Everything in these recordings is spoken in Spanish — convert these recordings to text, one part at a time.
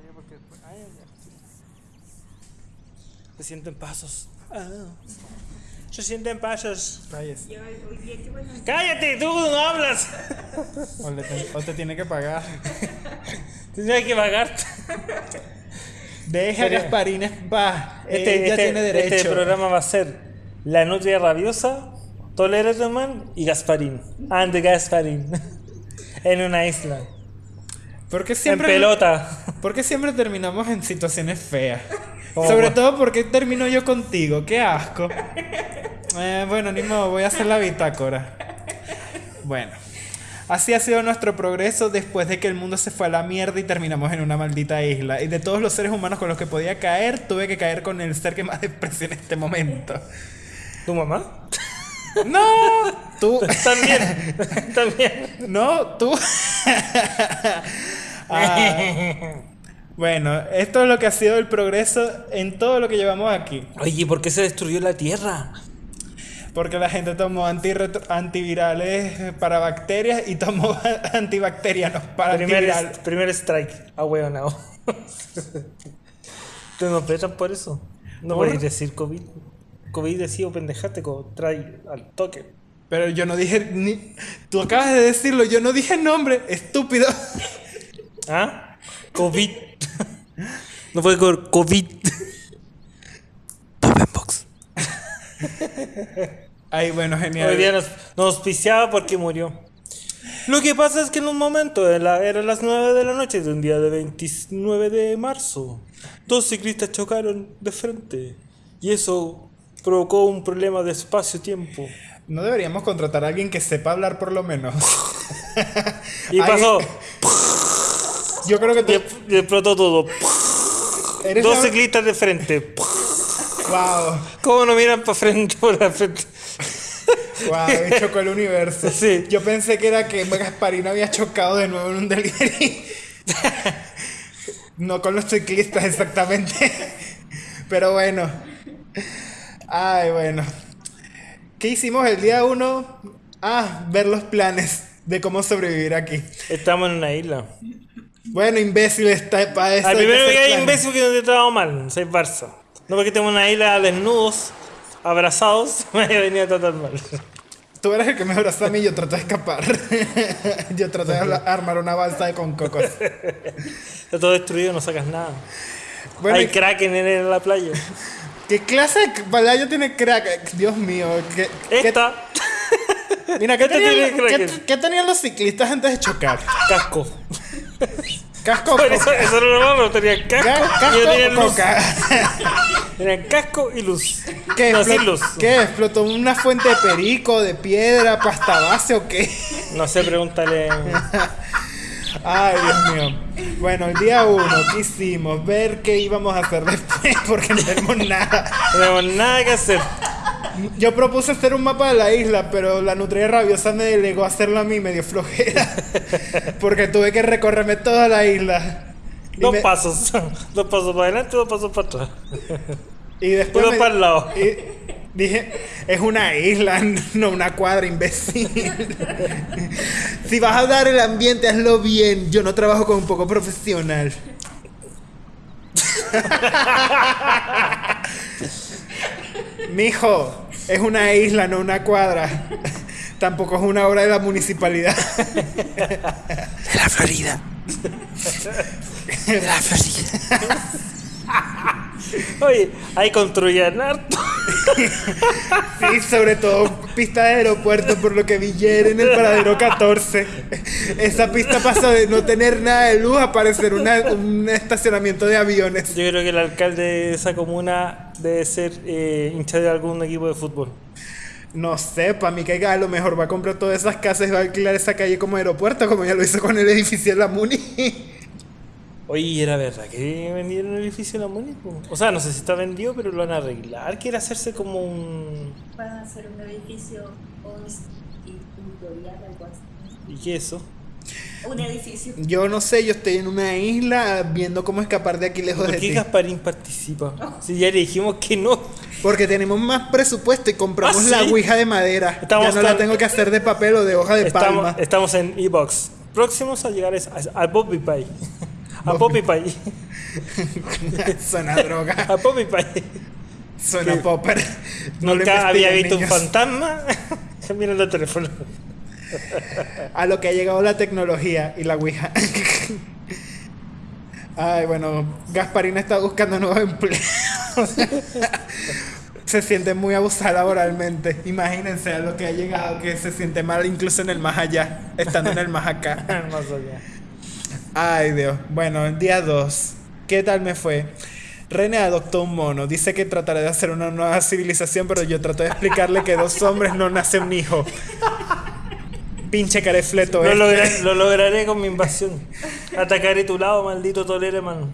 ya porque. Ah, ya, ya. Se sienten pasos. Ah. Se sienten pasos. Bueno. ¡Cállate! ¡Tú no hablas! O, le te, o te tiene que pagar. Tendría que pagarte. Deja Gasparines va. Este, Ella este- tiene derecho. este programa va a ser La Nutria Rabiosa, Toleratman y Gasparín. And Gasparín. en una isla. ¿Por qué En siempre, pelota. ¿Por qué siempre terminamos en situaciones feas? Como Sobre todo porque termino yo contigo. Qué asco. Eh, bueno, ni modo, voy a hacer la bitácora. Bueno. Así ha sido nuestro progreso después de que el mundo se fue a la mierda y terminamos en una maldita isla. Y de todos los seres humanos con los que podía caer, tuve que caer con el ser que más desprecio en este momento. ¿Tu mamá? ¡No! Tú. También. También. No, tú. Ah, bueno, esto es lo que ha sido el progreso en todo lo que llevamos aquí. Oye, ¿por qué se destruyó la Tierra? Porque la gente tomó antivirales para bacterias y tomó antibacterianos para Primer, antivirales. primer strike. Ah, weón, no. ¿Te nos por eso? No ¿Por? podéis decir COVID. COVID decía pendejate, como trae al toque. Pero yo no dije ni. Tú acabas de decirlo, yo no dije nombre, estúpido. ¿Ah? COVID. no fue con COVID. Box. Ay, bueno, genial. Hoy día nos, nos auspiciaba porque murió. Lo que pasa es que en un momento, en la- eran las 9 de la noche de un día de 29 de marzo, dos ciclistas chocaron de frente y eso provocó un problema de espacio-tiempo. No deberíamos contratar a alguien que sepa hablar por lo menos. Y pasó, Yo creo que y, tú y explotó todo. Dos la- ciclistas de frente. Wow, ¿Cómo no miran para frente por la frente? wow, chocó el universo. Sí. Yo pensé que era que Gasparino había chocado de nuevo en un delivery. no con los ciclistas exactamente. Pero bueno. Ay, bueno. ¿Qué hicimos el día uno? Ah, ver los planes de cómo sobrevivir aquí. Estamos en una isla. Bueno, imbécil está para eso. Al primero que hay imbécil que no te tratado mal, soy Barça. No porque tenemos una isla desnudos, abrazados, me venía a tratar mal. Tú eres el que me abrazó a mí y yo traté de escapar. yo traté de armar una balsa de con cocos. Está todo destruido, no sacas nada. Bueno, hay ¿y kraken en la playa. ¿qué clase de playa tiene crack? Dios mío. ¿qué, qué- Esta, mira, ¿qué tenían, qué- qué tenían los ciclistas antes de chocar? casco. Casco, eso, no lo no tenían Ca- casco, y yo tenía casco, luz. Tenían casco y luz. ¿Qué, no, explot- sin luz. ¿Qué? ¿Explotó una fuente de perico, de piedra, pasta base o qué? No sé, pregúntale. Ay, Dios mío. Bueno, el día uno, ¿qué hicimos? Ver qué íbamos a hacer después, porque no tenemos nada. No tenemos nada que hacer. Yo propuse hacer un mapa de la isla, pero la nutria rabiosa me delegó a hacerlo a mí medio flojera. Porque tuve que recorrerme toda la isla. Dos me- pasos. Dos pasos para adelante, dos pasos para atrás. Y después. Uno me- para el lado. y dije, es una isla, no una cuadra, imbécil. si vas a dar el ambiente, hazlo bien. Yo no trabajo con un poco profesional. Mijo, es una isla, no una cuadra. Tampoco es una obra de la municipalidad. De la Florida. De la Florida. Oye, ahí construían harto. Sí, sobre todo pista de aeropuerto, por lo que vi ayer en el paradero 14. Esa pista pasa de no tener nada de luz a parecer una- un estacionamiento de aviones. Yo creo que el alcalde de esa comuna debe ser eh, hincha de algún equipo de fútbol. No sé, para mí que a lo mejor va a comprar todas esas casas y va a alquilar esa calle como aeropuerto, como ya lo hizo con el edificio de la Muni. Oye, ¿era verdad que vendieron el edificio de la Muni? O sea, no sé si está vendido, pero lo van a arreglar. Quiere hacerse como un... Van a hacer un edificio institutorial, algo así. ¿Y qué es eso? Un edificio. Yo no sé, yo estoy en una isla viendo cómo escapar de aquí lejos ¿Por de qué ti. Gasparín participa? Si ya le dijimos que no. Porque tenemos más presupuesto y compramos ¿Ah, la ouija de madera. Estamos ya no la tengo que hacer de papel o de hoja de Estamos, palma. estamos en Ebox. Próximos a llegar es a, a Poppy Pie. A Poppy. Pie. Suena droga. A Poppy Pie. Suena popper. No Nunca había visto un fantasma. Mira el teléfono. A lo que ha llegado la tecnología y la Ouija. Ay, bueno, Gasparina está buscando nuevos empleos. se siente muy abusada laboralmente. Imagínense a lo que ha llegado, que se siente mal incluso en el más allá, estando en el más acá. Más allá. Ay, Dios. Bueno, día 2. ¿Qué tal me fue? René adoptó un mono. Dice que trataré de hacer una nueva civilización, pero yo trato de explicarle que dos hombres no nace un hijo. Pinche carefleto, Lo, este. lograré, lo lograré con mi invasión. Atacaré tu lado, maldito Tolereman.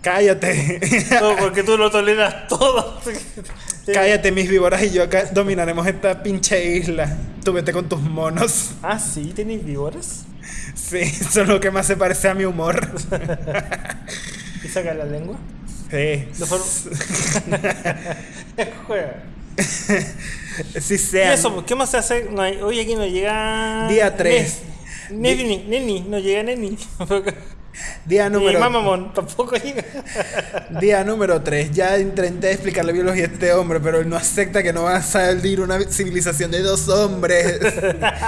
Cállate. Todo porque tú lo toleras todo. Cállate, mis víboras y yo acá dominaremos esta pinche isla. Tú vete con tus monos. Ah, sí, tenéis víboras. Sí, eso es lo que más se parece a mi humor. ¿Y saca la lengua? Sí. De forma- Juega. Sí ¿Y sea. eso? ¿Qué más se hace? No hay- hoy aquí no llega. Día tres. Ne- Neni, neni, no llega Neni. Día número Mamamon tampoco llega. Día número 3. Ya intenté explicarle biología a este hombre, pero él no acepta que no va a salir una civilización de dos hombres.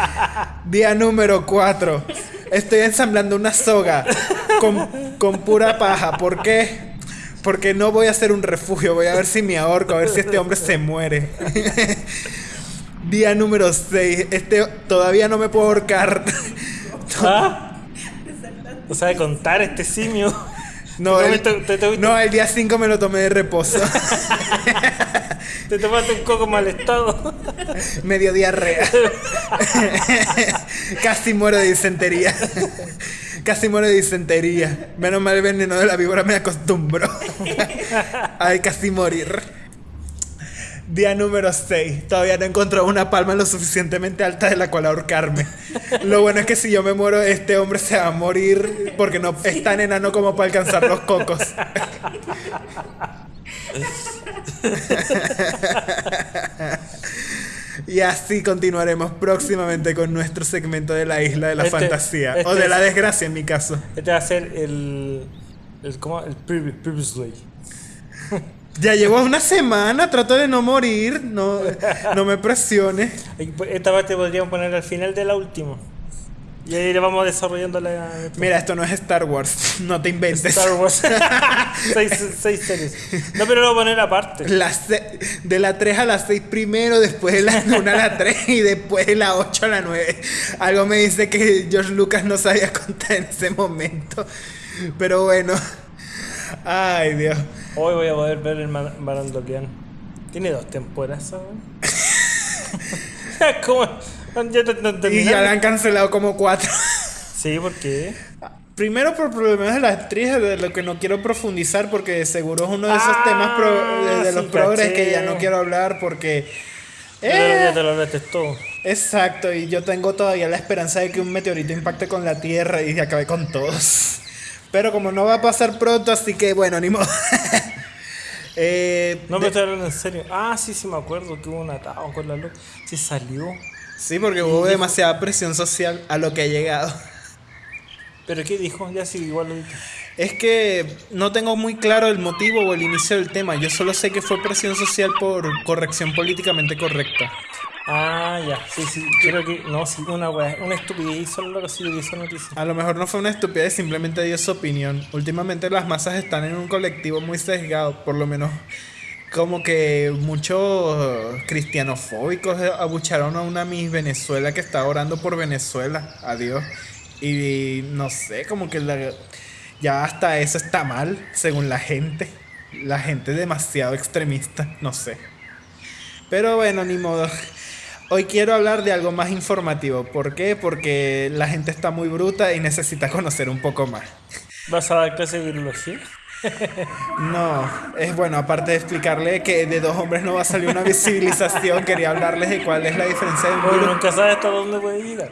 Día número 4. Estoy ensamblando una soga con, con pura paja. ¿Por qué? Porque no voy a hacer un refugio. Voy a ver si me ahorco, a ver si este hombre se muere. Día número 6. Este todavía no me puedo ahorcar. ¿Ah? No sabe contar este simio. No, Te el, te- no, el día 5 me lo tomé de reposo. Te tomaste un coco mal estado. Medio diarrea. Casi muero de disentería. Casi muero de disentería. Menos mal el veneno de la víbora me acostumbró. Ay, casi morir. Día número 6. Todavía no encontró una palma lo suficientemente alta de la cual ahorcarme. Lo bueno es que si yo me muero, este hombre se va a morir porque no es tan enano como para alcanzar los cocos. Y así continuaremos próximamente con nuestro segmento de la isla de la Este- fantasía. o este de la es- desgracia en mi caso. Este va a ser el. el ¿Cómo? El previ- previously. Ya llevo una semana, trato de no morir. No, no me presiones. Esta parte podríamos poner al final de la última. Y ahí le vamos desarrollando la. Mira, esto no es Star Wars. No te inventes. Star Wars. seis, seis series. No, pero lo voy a poner aparte. La se- de la 3 a la 6 primero, después de la 1 a la 3 y después de la 8 a la 9. Algo me dice que George Lucas no sabía contar en ese momento. Pero bueno. Ay, Dios. Hoy voy a poder ver el Marandokian. Tiene dos temporadas, ¿sabes? ¿Cómo? Ya Y ya la han cancelado como 4. Sí, ¿por qué? Primero por problemas de la actriz, de lo que no quiero profundizar porque seguro es uno de esos Ah, temas pro- de, de los sí, progres caché. que ya no quiero hablar porque... Eh, ya te lo todo. Exacto, y yo tengo todavía la esperanza de que un meteorito impacte con la Tierra y acabe con todos. Pero como no va a pasar pronto, así que bueno, ni modo. Eh, No me estoy hablando en serio. Ah, sí, sí me acuerdo que hubo un atado con la luz. Sí salió. Sí, porque hubo demasiada presión social a lo que ha llegado. ¿Pero qué dijo? Ya sí, igual lo dije. Es que no tengo muy claro el motivo o el inicio del tema. Yo solo sé que fue presión social por corrección políticamente correcta. Ah, ya. Sí, sí. Creo que. No, sí, una wea. Una estupidez solo lo que esa noticia. A lo mejor no fue una estupidez, simplemente dio su opinión. Últimamente las masas están en un colectivo muy sesgado, por lo menos como que muchos cristianofóbicos abucharon a una Miss Venezuela que estaba orando por Venezuela, adiós. Y no sé, como que la- ya hasta eso está mal, según la gente. La gente demasiado extremista, no sé. Pero bueno, ni modo. Hoy quiero hablar de algo más informativo. ¿Por qué? Porque la gente está muy bruta y necesita conocer un poco más. ¿Vas a dar clase de biología? No, es bueno, aparte de explicarle que de dos hombres no va a salir una civilización, quería hablarles de cuál es la diferencia de un virus. nunca sabes hasta dónde puede llegar.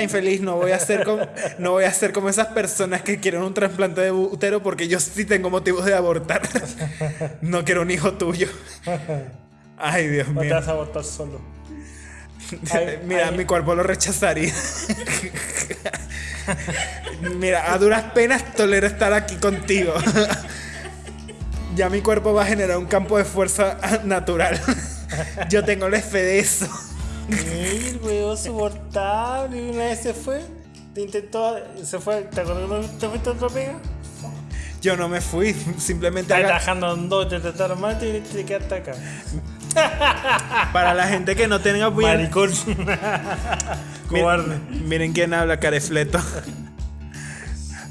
Infeliz, no voy a ser como, no voy a ser como esas personas que quieren un trasplante de útero porque yo sí tengo motivos de abortar. No quiero un hijo tuyo. Ay, Dios No te mío. vas a abortar solo. Ay, Mira, ay. mi cuerpo lo rechazaría. Mira, a duras penas tolero estar aquí contigo. Ya mi cuerpo va a generar un campo de fuerza natural. Yo tengo la fe de eso. El weón soportable. Una vez se fue. Te intentó. Se fue. ¿Te acuerdas cuando te fuiste a otra pega? Yo no me fui, simplemente Estás trabajando en dos, te trataron mal y te quedaste acá. para la gente que no tenga bien. Maricón. Cobarde. Miren quién habla, carefleto.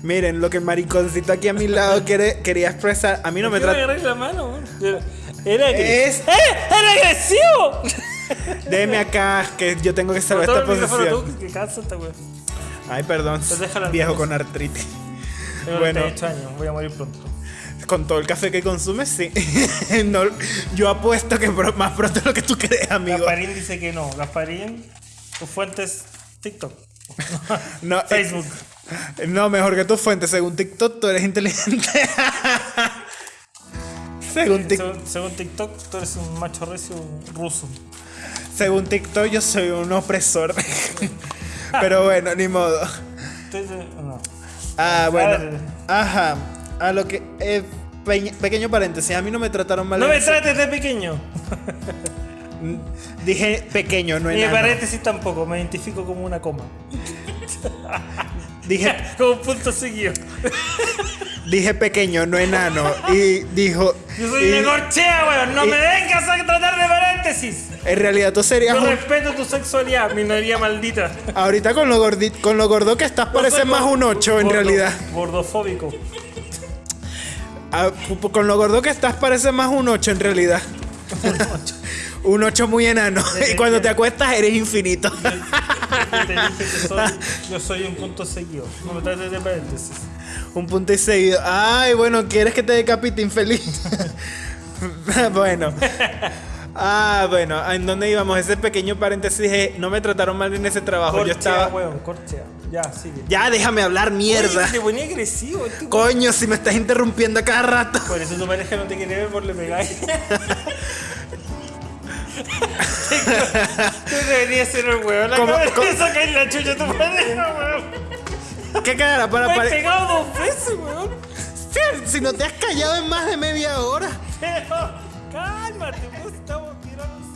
Miren lo que el mariconcito aquí a mi lado quiere, quería expresar. A mí no me ¿Por qué trata. Era, era agresivo. Déjeme acá, que yo tengo que salvar esta posición. tú, que. Ay, perdón. Pues Viejo con artritis. Tengo Bueno. 38 años, voy a morir pronto. Con todo el café que consumes, sí. No, yo apuesto que más pronto de lo que tú crees, amigo. Gasparín dice que no. Gasparín, tu fuente es TikTok. No, eh, Facebook. No, mejor que tu fuente. Según TikTok, tú eres inteligente. según, Tik- Según, según TikTok, tú eres un macho recio ruso. Según TikTok, yo soy un opresor. Pero bueno, ni modo. No. Ah, bueno. Ajá. A lo que. eh, pe- pequeño paréntesis. A mí no me trataron mal. No me trates de pequeño. Dije pequeño, no Ni enano. paréntesis tampoco, me identifico como una coma. Dije, como un punto seguido. Dije pequeño, no enano. Y dijo. Yo soy y- de corchea, weón. No y- me vengas a tratar de paréntesis. En realidad tú serías Yo un- respeto tu sexualidad, minoría maldita. Ahorita con lo, gordi- con lo gordo que estás pareces soy más un 8 en realidad. Gordofóbico. Ah, con lo gordo que estás pareces más un 8 en realidad. un 8 muy enano. y cuando te acuestas eres infinito. Yo te dije que soy, yo soy un punto seguido. No me trates de paréntesis. Un punto y seguido. Ay, bueno, ¿quieres que te decapite infeliz? bueno. Ah, bueno, ¿en dónde íbamos? Ese pequeño paréntesis dije, no me trataron mal en ese trabajo. Corchea, Yo estaba... weón, corchea. Ya, sigue. Ya, déjame hablar, mierda. Oye, te ponía agresivo. este weón. Coño, si me estás interrumpiendo a cada rato. Por eso tu pareja no te quiere ver por le pegáis. Tú deberías ser el weón. La ¿Cómo- cabeza sacar la chucha tu pareja, weón. ¿Qué cara para pare- pegado dos veces, weón. Si no te has callado en más de media hora. Pero, cálmate, pues estamos tirando.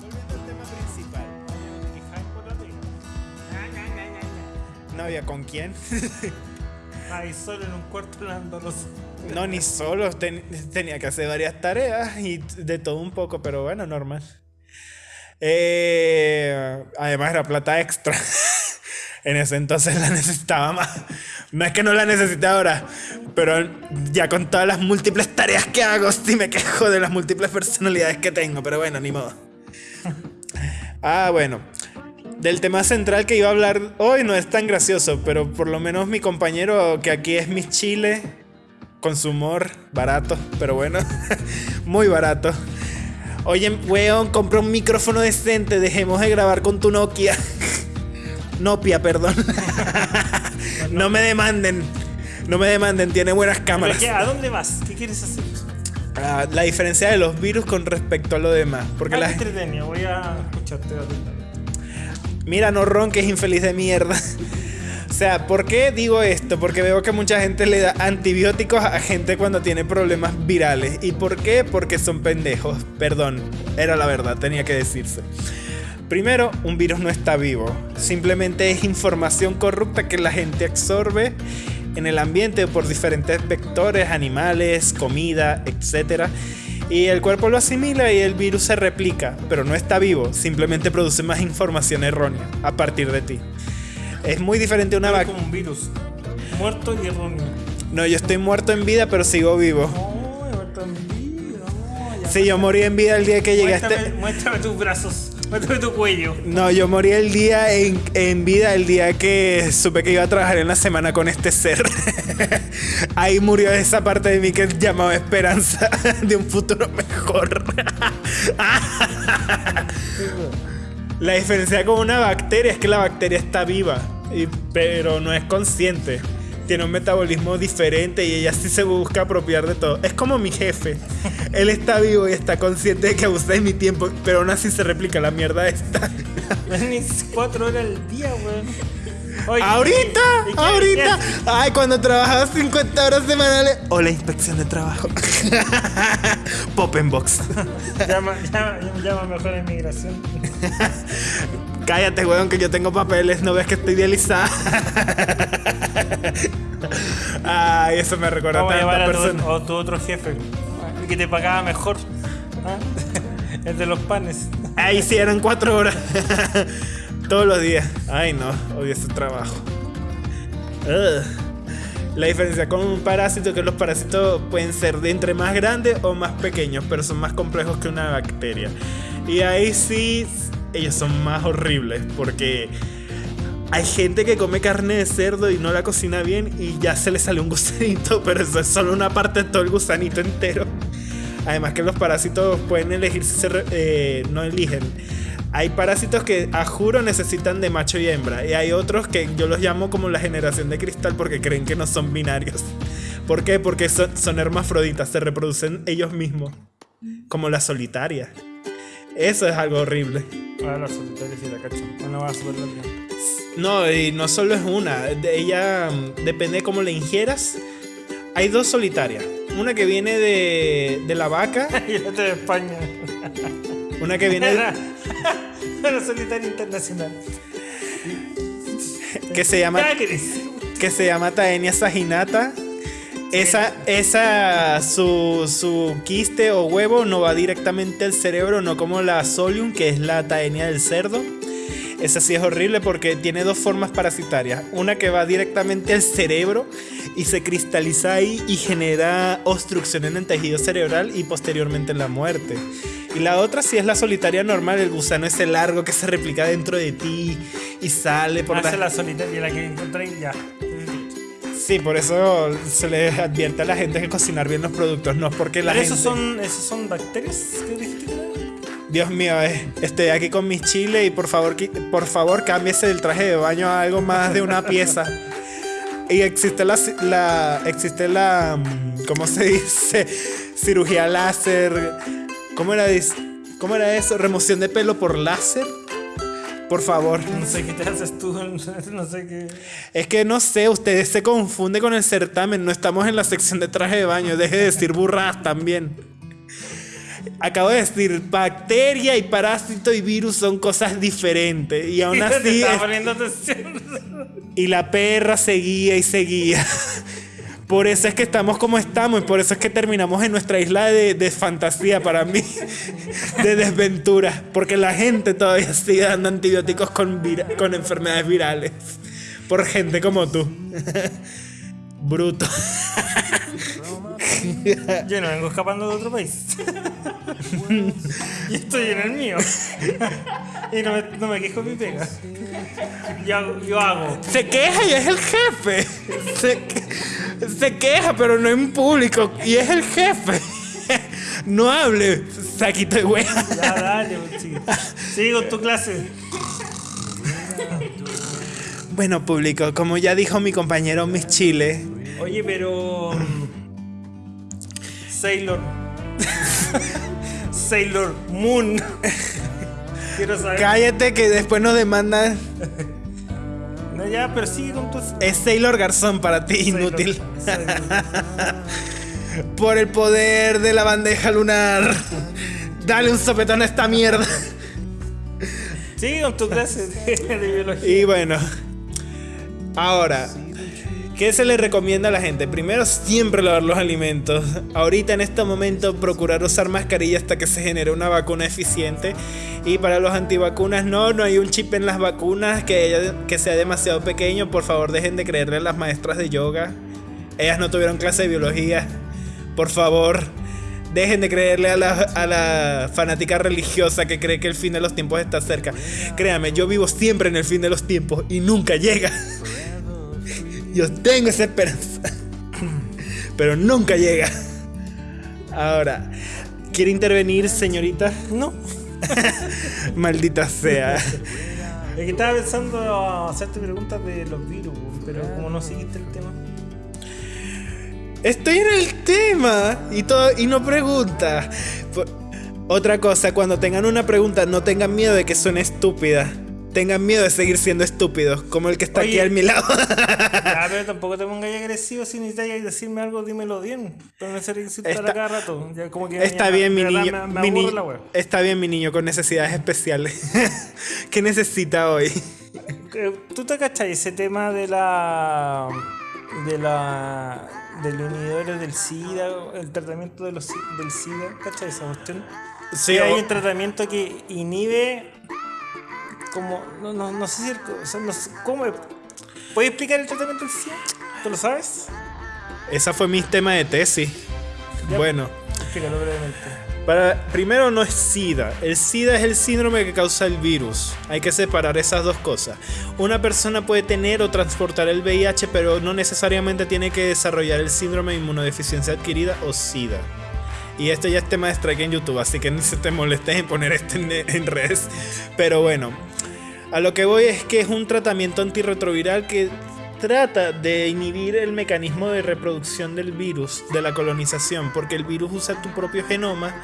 Volviendo al tema principal. No había con quién. Ahí solo en un cuarto hablándonos. No, ni solo. ten- tenía que hacer varias tareas y de todo un poco, pero bueno, normal. Eh, además era plata extra. en ese entonces la necesitaba más. No es que no la necesite ahora, pero ya con todas las múltiples tareas que hago, sí me quejo de las múltiples personalidades que tengo, pero bueno, ni modo. Ah, bueno. Del tema central que iba a hablar hoy no es tan gracioso, pero por lo menos mi compañero, que aquí es mi chile, con su humor, barato, pero bueno, muy barato. Oye, weón, compré un micrófono decente, dejemos de grabar con tu Nokia. Nopia, perdón. no me demanden. No me demanden, tiene buenas ¿Pero cámaras. qué? ¿A dónde vas? ¿Qué quieres hacer? Ah, la diferencia de los virus con respecto a lo demás. Porque la entretenido, voy a escucharte. Mira, no ronques, infeliz de mierda. O sea, ¿por qué digo esto? Porque veo que mucha gente le da antibióticos a gente cuando tiene problemas virales. ¿Y por qué? Porque son pendejos. Perdón, era la verdad, tenía que decirse. Primero, un virus no está vivo. Simplemente es información corrupta que la gente absorbe en el ambiente por diferentes vectores, animales, comida, etc. Y el cuerpo lo asimila y el virus se replica, pero no está vivo, simplemente produce más información errónea a partir de ti. Es muy diferente a una vacuna. como un virus. Muerto y erróneo. No, yo estoy muerto en vida, pero sigo vivo. No, he muerto en vida. No. Sí, yo morí en vida el día que llegué a muéstrame, muéstrame tus brazos. No, yo morí el día en, en vida, el día que supe que iba a trabajar en la semana con este ser. Ahí murió esa parte de mí que llamaba esperanza de un futuro mejor. La diferencia con una bacteria es que la bacteria está viva, pero no es consciente. Tiene un metabolismo diferente y ella sí se busca apropiar de todo. Es como mi jefe. Él está vivo y está consciente de que abusa de mi tiempo, pero aún así se replica la mierda esta. Venís cuatro horas al día, weón. Oye, ahorita, ¿y qué- ahorita. qué Ay, cuando trabajaba 50 horas semanales. O la inspección de trabajo. Pop en box. Llama, llama, llama mejor a inmigración. Cállate, weón, que yo tengo papeles, no ves que estoy idealizada. Ay, eso me recuerda a a tu, persona. a tu otro jefe, que te pagaba mejor. ¿Ah? El de los panes. Ahí sí eran cuatro horas. Todos los días. Ay, no, odio ese trabajo. La diferencia con un parásito es que los parásitos pueden ser de entre más grandes o más pequeños, pero son más complejos que una bacteria. Y ahí sí, ellos son más horribles, porque hay gente que come carne de cerdo y no la cocina bien y ya se le sale un gusanito, pero eso es solo una parte de todo el gusanito entero. Además que los parásitos pueden elegir si se re- eh, no eligen. Hay parásitos que a juro necesitan de macho y hembra. Y hay otros que yo los llamo como la generación de cristal porque creen que no son binarios. ¿Por qué? Porque son, son hermafroditas, se reproducen ellos mismos. Como la solitaria. Eso es algo horrible. Ah, la solitaria sí la cacho. Bueno, va a super larga. No, y no solo es una. De ella mm, depende de cómo la ingieras. Hay dos solitarias. Una que viene de, de la vaca. Y la otra de España. Una que viene Era la solitaria internacional. que se llama que se llama Taenia saginata. Esa, esa su, su quiste o huevo no va directamente al cerebro, no como la solium, que es la taenia del cerdo. Esa sí es horrible porque tiene dos formas parasitarias. Una que va directamente al cerebro y se cristaliza ahí y genera obstrucción en el tejido cerebral y posteriormente la muerte. Y la otra sí es la solitaria normal, el gusano ese largo que se replica dentro de ti y sale por Hace ta- la solitaria, la que encontré ya. Sí, por eso se les advierte a la gente que cocinar bien los productos, no porque la Pero gente... esos son, esos son bacterias que? Dios mío, eh, estoy aquí con mis chiles y por favor, por favor cámbiese del traje de baño a algo más de una pieza. Y existe la, la existe la, mm, ¿cómo se dice? Cirugía láser. ¿Cómo era, ¿Cómo era eso? ¿Remoción de pelo por láser? Por favor. No sé qué te haces tú, no sé qué. Es que no sé, ustedes se confunde con el certamen. No estamos en la sección de traje de baño. Deje de decir burradas también. Acabo de decir, bacteria y parásito y virus son cosas diferentes. Y aún así, es- y la perra seguía y seguía. Por eso es que estamos como estamos y por eso es que terminamos en nuestra isla de, de fantasía para mí, de desventura, porque la gente todavía sigue dando antibióticos con, vira- con enfermedades virales, por gente como tú. Bruto. Yo no vengo escapando de otro país. y estoy en el mío. y no me, no me quejo mi pega. Yo, hago- yo hago. Se queja y es el jefe. Se, que- se queja, pero no en público. Y es el jefe. No hable, saquito de wea. Ya, dale, pues, sigue. Con tu clase. Bueno, público, como ya dijo mi compañero Miss Chile, Oye, pero. Sailor. Sailor Moon. Quiero saber. cállate que después nos demandan. No, ya, pero sigue con tu. Es Sailor Garzón para ti, inútil. Sailor. Por el poder de la bandeja lunar. Dale un sopetón a esta mierda. Sigue con tu clase de, de biología. Y bueno, ahora, ¿qué se le recomienda a la gente? Primero, siempre lavar los alimentos. Ahorita, en este momento, procurar usar mascarilla hasta que se genere una vacuna eficiente. Y para los antivacunas, no, no hay un chip en las vacunas que, sea demasiado pequeño. Por favor, dejen de creerle a las maestras de yoga. Ellas no tuvieron clase de biología. Por favor. Dejen de creerle a la, a la fanática religiosa que cree que el fin de los tiempos está cerca. Créame, yo vivo siempre en el fin de los tiempos y nunca llega. Yo tengo esa esperanza. Pero nunca llega. Ahora, ¿quiere intervenir, señorita? No. Maldita sea. Es que estaba pensando hacerte preguntas de los virus, pero como no seguiste el tema. Estoy en el tema y, todo, y no pregunta. Otra cosa, cuando tengan una pregunta, no tengan miedo de que suene estúpida. Tengan miedo de seguir siendo estúpidos, como el que está aquí Oye. a mi lado. Ya, pero tampoco te pongas agresivo si necesitas decirme algo, dímelo bien. Pero no insultar Está- a cada rato. Ya como que Está bien, mi niño. Me, me mi ni- la está bien, mi niño con necesidades especiales. ¿Qué necesita hoy? Eh, ¿Tú te cachas ese tema de la. de la. de los inhibidores del SIDA, el tratamiento de los, del SIDA? ¿Cachas esa cuestión? Sí, Que hay o- un tratamiento que inhibe. Como. no, no, no sé si. el- o sea, no sé, ¿Cómo? ¿Puedes explicar el tratamiento del SIDA? ¿Tú lo sabes? Esa fue mi tema de tesis. Ya. Bueno, Explícalo brevemente. para, primero no es SIDA. El SIDA es el síndrome que causa el virus. Hay que separar esas dos cosas. Una persona puede tener o transportar el VIH, pero no necesariamente tiene que desarrollar el síndrome de inmunodeficiencia adquirida o SIDA. Y esto ya es tema de strike en YouTube, así que ni se te molestes en poner esto en, en redes. Pero bueno, a lo que voy es que es un tratamiento antirretroviral que trata de inhibir el mecanismo de reproducción del virus, de la colonización, porque el virus usa tu propio genoma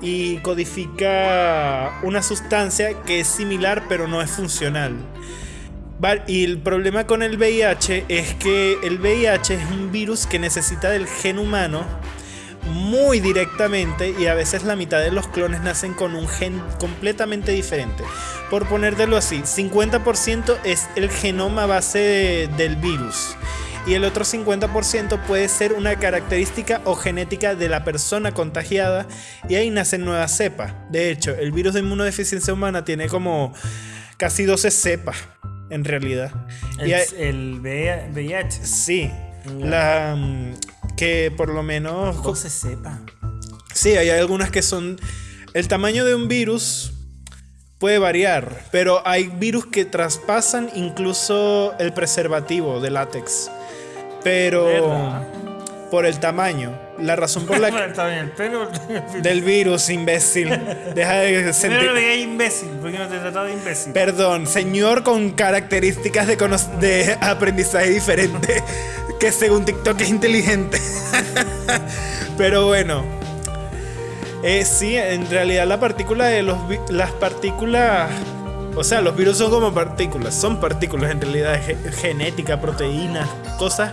y codifica una sustancia que es similar pero no es funcional. Y el problema con el VIH es que el VIH es un virus que necesita del gen humano muy directamente y a veces la mitad de los clones nacen con un gen completamente diferente. Por ponértelo así, 50% es el genoma base de- del virus y el otro 50% puede ser una característica o genética de la persona contagiada y ahí nacen nuevas cepas. De hecho, el virus de inmunodeficiencia humana tiene como casi 12 cepas en realidad. El, Y hay- el VIH. Sí, la mm, que por lo menos No se sepa. Sí, hay algunas que son. El tamaño de un virus puede variar, pero hay virus que traspasan incluso el preservativo de látex. Pero ¿Verdad? por el tamaño. La razón por la que. Del virus, imbécil. Deja de sentir. Pero imbécil, porque no te he tratado de imbécil. Perdón, señor con características de, cono- de aprendizaje diferente, que según TikTok es inteligente. Pero bueno. Eh, sí, en realidad la partícula de los las partículas, o sea, los virus son como partículas, son partículas en realidad, ge- genética, proteínas, cosas,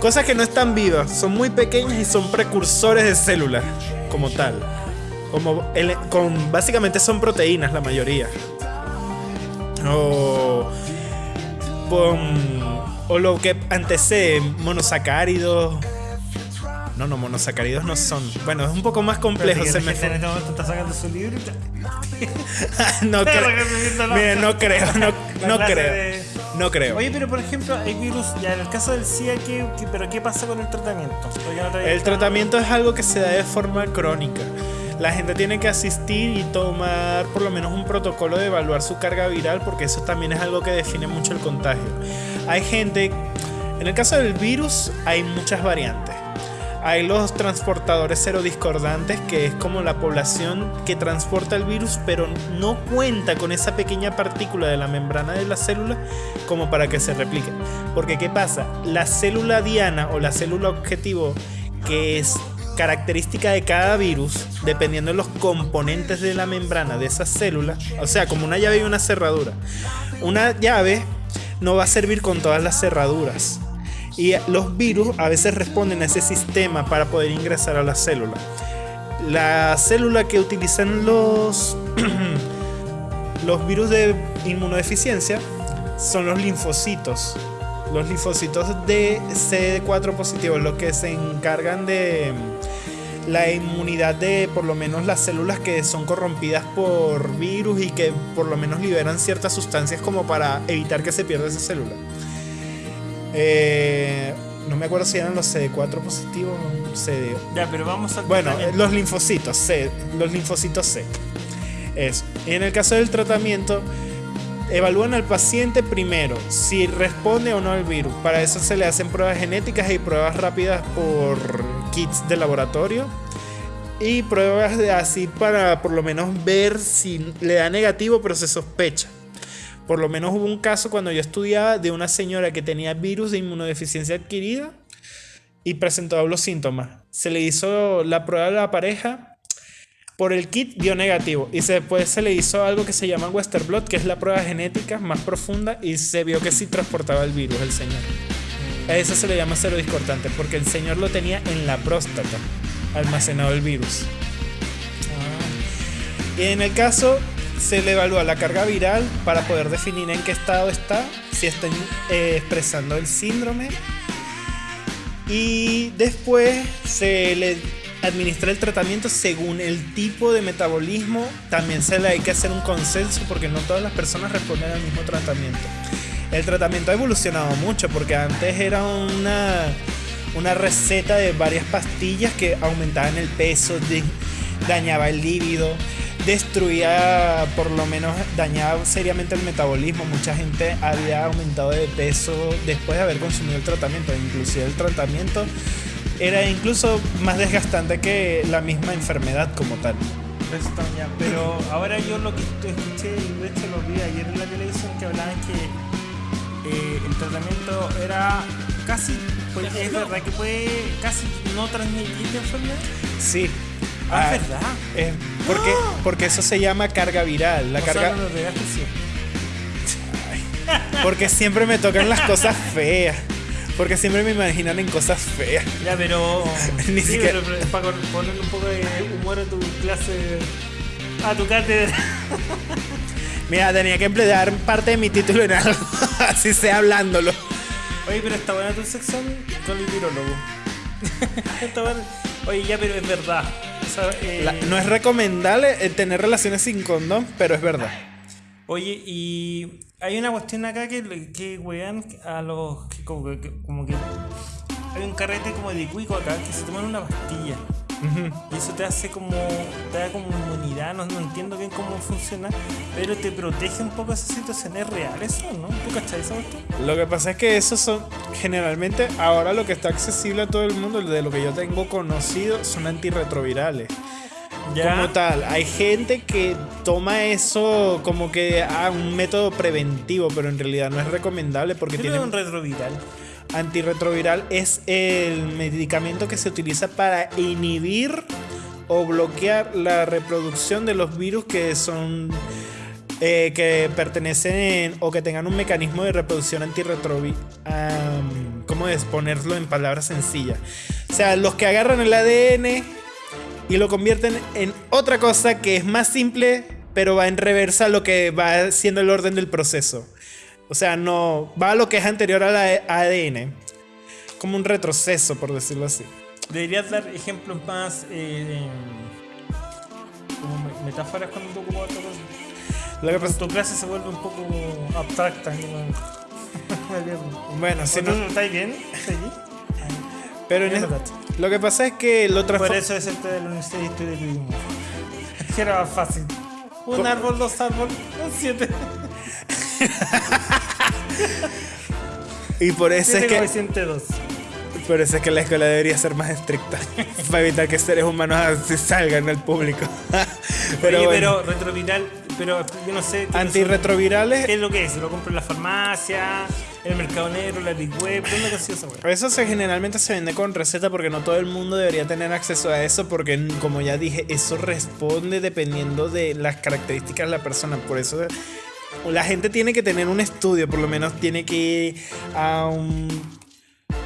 cosas que no están vivas, son muy pequeñas y son precursores de células, como tal. Como ele- con, básicamente son proteínas la mayoría. O, pon- o lo que antecede monosacáridos. No, no, monosacáridos no son. Bueno, es un poco más complejo. Se me fue. en este momento está sacando su libro y no creo. Mira, no creo, no, no creo. de- No creo. Oye, pero por ejemplo, hay virus, ya en el caso del SIDA, ¿qué, qué- pero qué pasa con el tratamiento? No El tratamiento es algo que se da de forma crónica. La gente tiene que asistir y tomar por lo menos un protocolo de evaluar su carga viral porque eso también es algo que define mucho el contagio. Hay gente, en el caso del virus hay muchas variantes. Hay los transportadores serodiscordantes, que es como la población que transporta el virus, pero no cuenta con esa pequeña partícula de la membrana de la célula como para que se replique. Porque ¿qué pasa? La célula diana o la célula objetivo, que es característica de cada virus, dependiendo de los componentes de la membrana de esa célula, o sea, como una llave y una cerradura. Una llave no va a servir con todas las cerraduras. Y los virus a veces responden a ese sistema para poder ingresar a la célula. La célula que utilizan los, los virus de inmunodeficiencia son los linfocitos. Los linfocitos de CD4 positivos, los que se encargan de la inmunidad de por lo menos las células que son corrompidas por virus y que por lo menos liberan ciertas sustancias como para evitar que se pierda esa célula. Eh, no me acuerdo si eran los CD4 positivos o CD. Ya, pero vamos al Bueno, los linfocitos C, los linfocitos C. Eso. Y en el caso del tratamiento, evalúan al paciente primero si responde o no al virus. Para eso se le hacen pruebas genéticas y pruebas rápidas por kits de laboratorio. y pruebas de así para por lo menos ver si le da negativo, pero se sospecha. Por lo menos hubo un caso cuando yo estudiaba de una señora que tenía virus de inmunodeficiencia adquirida y presentó los síntomas. Se le hizo la prueba a la pareja. Por el kit dio negativo y después se le hizo algo que se llama Western Blot, que es la prueba genética más profunda y se vio que sí transportaba el virus el señor. A eso se le llama serodiscortante porque el señor lo tenía en la próstata, almacenado el virus. Y en el caso se le evalúa la carga viral para poder definir en qué estado está, si está eh, expresando el síndrome. Y después se le administra el tratamiento según el tipo de metabolismo. También se le hay que hacer un consenso porque no todas las personas responden al mismo tratamiento. El tratamiento ha evolucionado mucho porque antes era una, una receta de varias pastillas que aumentaban el peso, de- dañaba el líbido, destruía, por lo menos dañaba seriamente el metabolismo. Mucha gente había aumentado de peso después de haber consumido el tratamiento. Inclusive el tratamiento era incluso más desgastante que la misma enfermedad como tal. Ya. Pero ahora yo lo que escuché, y de hecho lo vi ayer en la televisión, que hablaban que eh, el tratamiento era casi, pues, es verdad que puede casi no transmitir la enfermedad. Sí. Ah, Ah, es verdad. eh, porque, porque eso se llama carga viral. La O carga, sea, no lo. Porque siempre me tocan las cosas feas. Porque siempre me imaginan en cosas feas. Ya, pero. Ni sí, siquiera- pero, pero para ponerle un poco de humor a tu clase. A tu cátedra. Mira, tenía que emplear parte de mi título en algo. Así sea hablándolo. Oye, pero está buena tu sección con el virólogo. está buena. Oye, ya, pero es verdad. Sea, eh, La- no es recomendable eh, tener relaciones sin condón, pero es verdad. Oye, y hay una cuestión acá que, que wean a los. Que como, que, como que. Hay un carrete como de cuico acá que se toman una pastilla. Y eso te hace como. Te da como inmunidad. No, no entiendo bien cómo funciona. Pero te protege un poco esas situaciones reales, ¿o ¿no? ¿Tú cachai cuestión? Lo que pasa es que esos son generalmente ahora lo que está accesible a todo el mundo, de lo que yo tengo conocido, son antirretrovirales. Como tal, hay gente que toma eso como que a un método preventivo, pero en realidad no es recomendable porque ¿Qué tiene un retroviral? Antirretroviral es el medicamento que se utiliza para inhibir o bloquear la reproducción de los virus que son eh, que pertenecen o que tengan un mecanismo de reproducción antirretroviral. ¿Cómo es ponerlo en palabras sencillas? O sea, los que agarran el ADN y lo convierten en otra cosa que es más simple, pero va en reversa a lo que va siendo el orden del proceso. O sea, no va a lo que es anterior al ADN. Como un retroceso, por decirlo así. Deberías dar ejemplos más. Eh, como me- metáforas cuando tú ocupas otra cosa. Lo que pasa- Tu clase se vuelve un poco abstracta. ¿no? Bueno, si ¿Tú no, ¿Estáis bien? ¿Estás allí? pero en es lo que pasa es que lo Por transforma. eso es el de la Universidad de Historia. Que era más fácil. Un árbol, dos árboles, siete. Y por eso es que, coeficiente dos. por eso es que la escuela debería ser más estricta. para evitar que seres humanos salgan al público. pero Oye, bueno, pero retroviral, pero yo no sé. ¿qué antirretrovirales. ¿Qué es lo que es? ¿Lo compro en la farmacia? ¿En el mercado negro? ¿La Deep Web? ¿Dónde consigo esa? Eso se, generalmente se vende con receta porque no todo el mundo debería tener acceso a eso porque como ya dije, eso responde dependiendo de las características de la persona. Por eso la gente tiene que tener un estudio, por lo menos tiene que ir a un...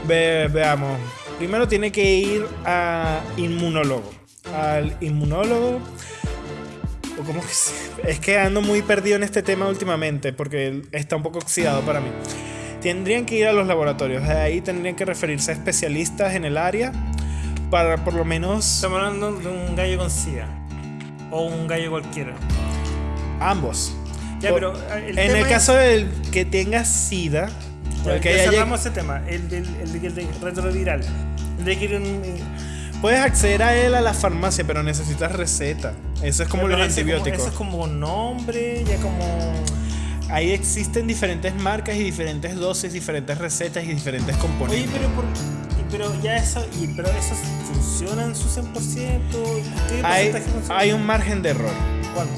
ve- veamos, primero tiene que ir a inmunólogo. Al inmunólogo... o cómo que se- Es que ando muy perdido en este tema últimamente porque está un poco oxidado para mí. Tendrían que ir a los laboratorios, de ahí tendrían que referirse a especialistas en el área para por lo menos Estamos hablando de un gallo con SIDA. O un gallo cualquiera. ambos. Ya, pero eh, el en el caso del que tenga SIDA, Ya, que ya cerramos ese tema. El del el, el retroviral. De que un- puedes acceder a él a la farmacia, pero necesitas receta. Eso es como pero los ese como- antibióticos. Eso es como nombre, ya como. Ahí existen diferentes marcas y diferentes dosis, diferentes recetas y diferentes componentes. Oye, pero por, ¿y pero ya eso, y, pero eso funciona en su 100%. ¿Qué Hay, hay un margen de error. ¿Cuánto?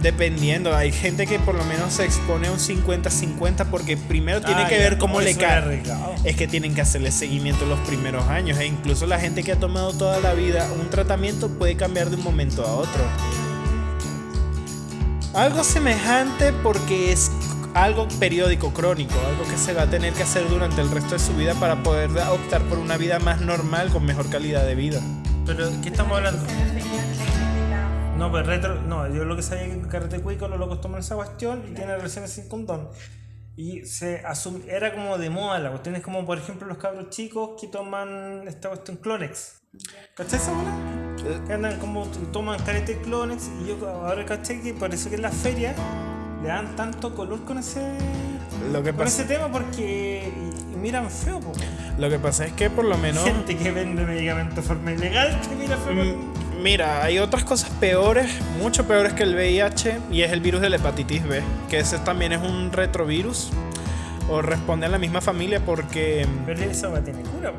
Dependiendo, hay gente que por lo menos se expone a un 50-50 porque primero tiene Ah, que ver cómo le cae. Es que tienen que hacerle seguimiento los primeros años e incluso la gente que ha tomado toda la vida un tratamiento puede cambiar de un momento a otro. Algo semejante porque es algo periódico, crónico, algo que se va a tener que hacer durante el resto de su vida para poder optar por una vida más normal con mejor calidad de vida. Pero, ¿qué estamos hablando? No, pues retro. No, yo lo que sabía es que en Carrete Cuico los locos toman esa cuestión y tienen relaciones sin condón. Y se asum- era como de moda la cuestión. Es como, por ejemplo, los cabros chicos que toman esta cuestión Clonex. ¿Cachai esa bola? Que andan como toman carete Clonex. Y yo ahora caché que por eso que en las ferias le dan tanto color con ese. Lo que Con ese tema porque. Miran feo, po. lo que pasa es que por lo menos... Gente que vende medicamentos de forma ilegal que mira feo. Mm, Mira, hay otras cosas peores, mucho peores que el VIH, y es el virus de la hepatitis B, que ese también es un retrovirus, o responde a la misma familia porque Pero va a tener cura,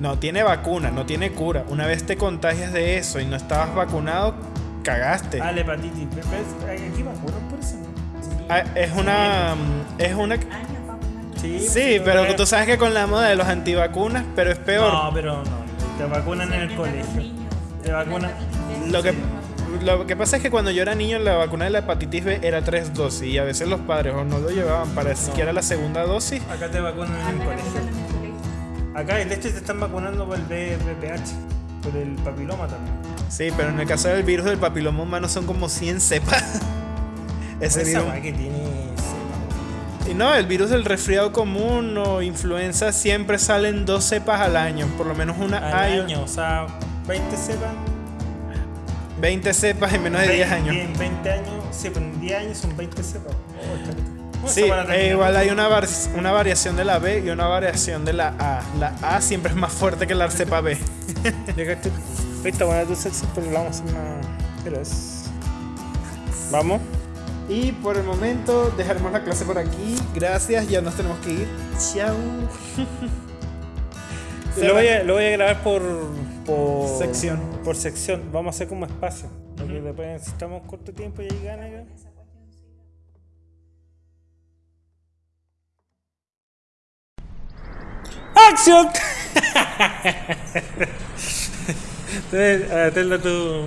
no tiene vacuna, no tiene cura. Una vez te contagias de eso y no estabas vacunado, cagaste. Ah, la hepatitis B. pero es- Aquí vacunan por eso, ¿no? Ah, Es una... mm, Es una... Sí, Sí, pero tú sabes que con la moda de los antivacunas, pero es peor. No, pero no. Te vacunan en el colegio. Te vacunan. Lo que, lo que pasa es que cuando yo era niño la vacuna de la hepatitis B era tres dosis y a veces los padres o no lo llevaban para siquiera la segunda dosis. Acá te vacunan en el colegio. Acá de hecho te están vacunando por el BPH. Por el papiloma también. Sí, pero en el caso del virus del papiloma humano son como 100 cepas. Ese virus. que tiene. Y no, el virus del resfriado común o influenza siempre salen dos cepas al año, por lo menos una Al hay año, o sea, 20 cepas. 20 cepas en menos de 10 años. En 20 años, sí, pero en 10 años son 20 cepas. Oh, Sí, eh, igual hay una, var- una variación de la B y una variación de la A. La A siempre es más fuerte que la cepa B. Buena tu sexo, pero vamos a. Vamos. Y por el momento dejaremos la clase por aquí. Gracias, ya nos tenemos que ir. Chao. Lo voy, a, lo voy a grabar por, por Sección. Por sección. Vamos a hacer como espacio. Porque después necesitamos corto tiempo y ahí gana. ya. ¡Acción! Entonces, a tenlo tú.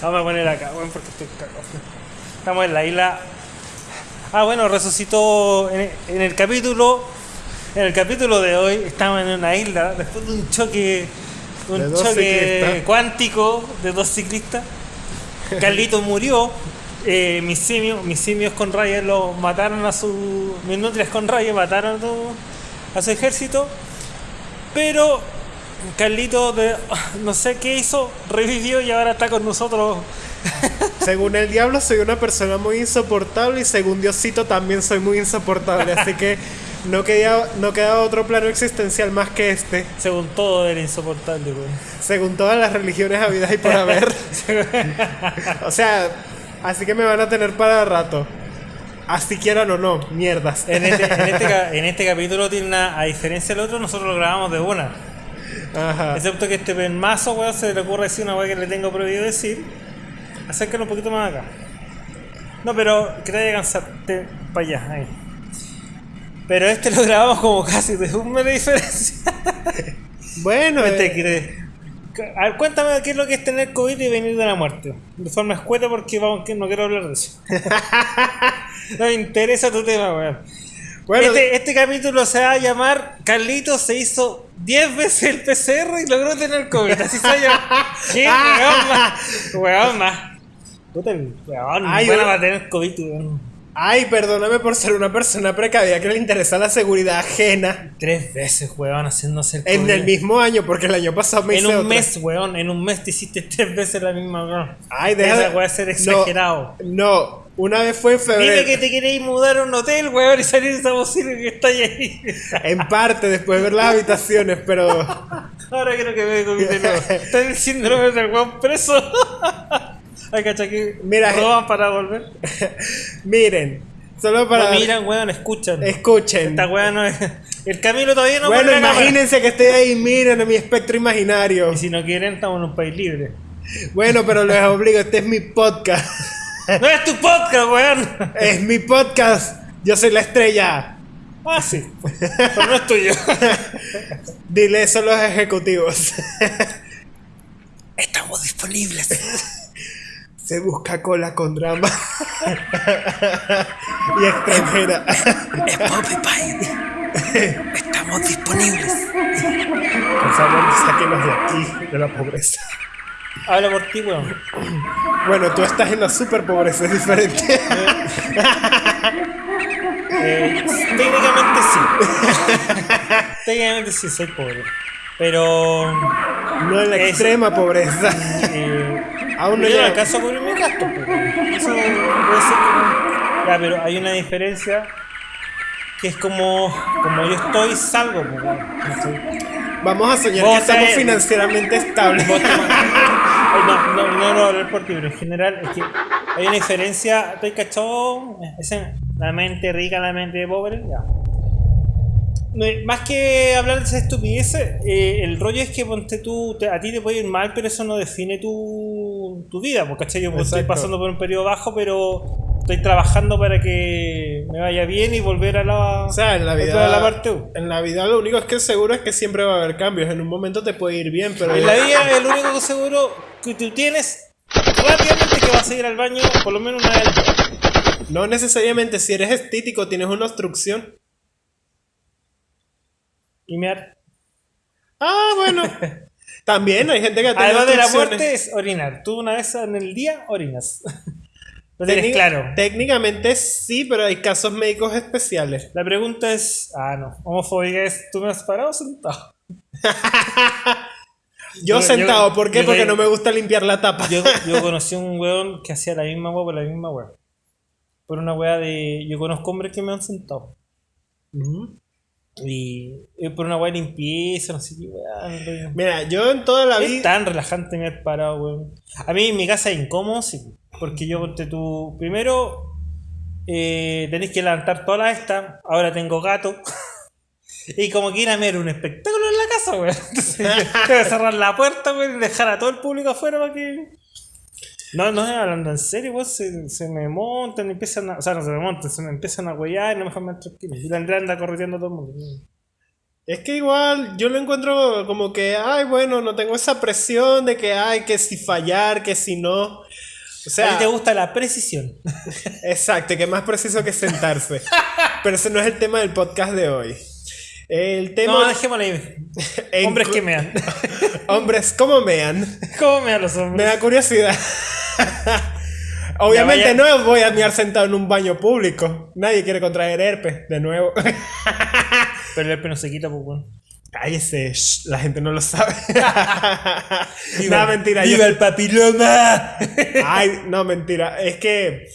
Vamos a poner acá, bueno, porque estoy cagado. Estamos en la isla. Ah, bueno, resucitó en, en el capítulo. En el capítulo de hoy estamos en una isla después de un choque. Un choque ciclistas. cuántico de dos ciclistas. Carlito murió. eh, mis simios, mis simios con rayas lo mataron a su. Mis nutrias con rayas mataron a su, a su ejército. Pero Carlito, de- no sé qué hizo, revivió y ahora está con nosotros. Según el diablo soy una persona muy insoportable y según Diosito también soy muy insoportable. Así que no queda, no queda otro plano existencial más que este. Según todo era insoportable, güey. Según todas las religiones habidas y por haber. o sea, así que me van a tener para rato. Así quieran o no, mierdas. En este, en, este, en este capítulo tiene una. A diferencia del otro, nosotros lo grabamos de una. Ajá. Excepto que este mazo, weón, se le ocurre decir una weá que le tengo prohibido decir. Acércalo un poquito más acá. No, pero que te vaya a cansarte para allá, ahí. Pero este lo grabamos como casi de un mes de diferencia. Bueno, ¿Qué te eh, crees? A ver, cuéntame qué es lo que es tener COVID y venir de la muerte. De forma escueta porque vamos, que no quiero hablar de eso. no me interesa tu tema, weón. bueno, este, este capítulo se va a llamar Carlito se hizo 10 veces el PCR y logró tener COVID. Así se va a llamar. ¿Qué weón más? Weón más. Puta weón, Ay, bueno weón. va a tener COVID, weón. Ay, perdóname por ser una persona precavida que le interesa la seguridad ajena. Tres veces, weón, haciéndose el COVID. En el mismo año, porque el año pasado me En hice un otra. mes, weón, en un mes te hiciste tres veces la misma, weón. Ay, deja Esa puede ser exagerado. No, una vez fue en febrero. Dime que te queréis mudar a un hotel, weón, y salir de esa bocina que está ahí. En parte, después de ver las habitaciones, pero. Ahora quiero que me de nuevo. Está el síndrome del weón preso. Ay, cacha que Mira, roban para volver. Miren, solo para. No miran, weón, escuchan. Escuchen. Esta weá no es. El Camilo todavía no bueno, imagínense que estoy ahí, miren a mi espectro imaginario. Y si no quieren, estamos en un país libre. Bueno, pero les obligo, este es mi podcast. ¡No es tu podcast, weón! Es mi podcast. Yo soy la estrella. Ah, sí. Pero no es tuyo. Dile eso a los ejecutivos. Estamos disponibles. Se busca cola con drama. y extranjera. Estamos disponibles. Por favor, sáquenos de aquí, de la pobreza. Habla por ti, weón. Bueno, tú estás en la super pobreza, es diferente. Eh, técnicamente sí. técnicamente sí, soy pobre. Pero. No en la Es- extrema pobreza. Eh, Aún no yo no alcanzo a cubrir mi gasto. pues. Eso puede ser como. Ya, pero hay una diferencia que es como. Como yo estoy, salgo. pues. Vamos a soñar que estamos financieramente estables. No, no, no, no, hablar por ti, pero en general es que hay una diferencia. ¿Estoy cachado? La mente rica, la mente pobre, ya. Más que hablar de esa estupidez, eh, el rollo es que ponte tú, te- a ti te puede ir mal, pero eso no define tu, tu vida, porque estoy pasando por un periodo bajo, pero estoy trabajando para que me vaya bien y volver a la, O sea, en la volver a vida. la parte U. En la vida lo único es que seguro es que siempre va a haber cambios. En un momento te puede ir bien, pero. En la vida el único que seguro que tú tienes rápidamente que vas a ir al baño por lo menos una vez al día. No necesariamente si eres estético tienes una obstrucción. Y mear. Ah, bueno. También hay gente que tiene Además de la muerte es orinar. Tú una vez en el día orinas. Lo Técnic- tienes claro. Técnicamente sí, pero hay casos médicos especiales. La pregunta es. Ah, no. Homofóbica es: ¿tú me has parado o sentado? Yo, Yo- sentado, yo- ¿por qué? Porque no me gusta limpiar la tapa. Yo, yo conocí un weón que hacía la misma weá por la misma weá. Por una weá de. Yo conozco hombres que me han sentado. Ujú. Y. por una weá limpieza, no sé qué weá. Mira, yo en toda la Es vida. tan relajante me haber parado, weón. A mí en mi casa es incómodo, sí. Porque yo ponte tú. Primero, eh, tenéis que levantar todas las estas. Ahora tengo gato. y como que ir a ver un espectáculo en la casa, weón. Entonces, tengo que cerrar la puerta, weón, y dejar a todo el público afuera para que. No, no, hablando en serio, weón, se, se me montan y empiezan a. O sea, no se me montan, se me empiezan a huellar y no me dejan más tranquilo. Y la Andrea anda corriendo a todo el mundo. Es que igual yo lo encuentro como que, ay, bueno, no tengo esa presión de que, ay, que si fallar, que si no. O a sea, ti te gusta la precisión. exacto, que más preciso que sentarse. Pero ese no es el tema del podcast de hoy. El tema. No, dejémosla ahí. Hombres que mean. Hombres, ¿cómo mean? ¿Cómo mean los Me hombres? da curiosidad. Obviamente vaya- no voy a mear sentado en un baño público. Nadie quiere contraer herpes, de nuevo. Pero el herpes no se quita, pues, weón. Cállese, shh, la gente no lo sabe. no, mentira. yo- ¡Viva el papiloma! Ay, no, mentira. Es que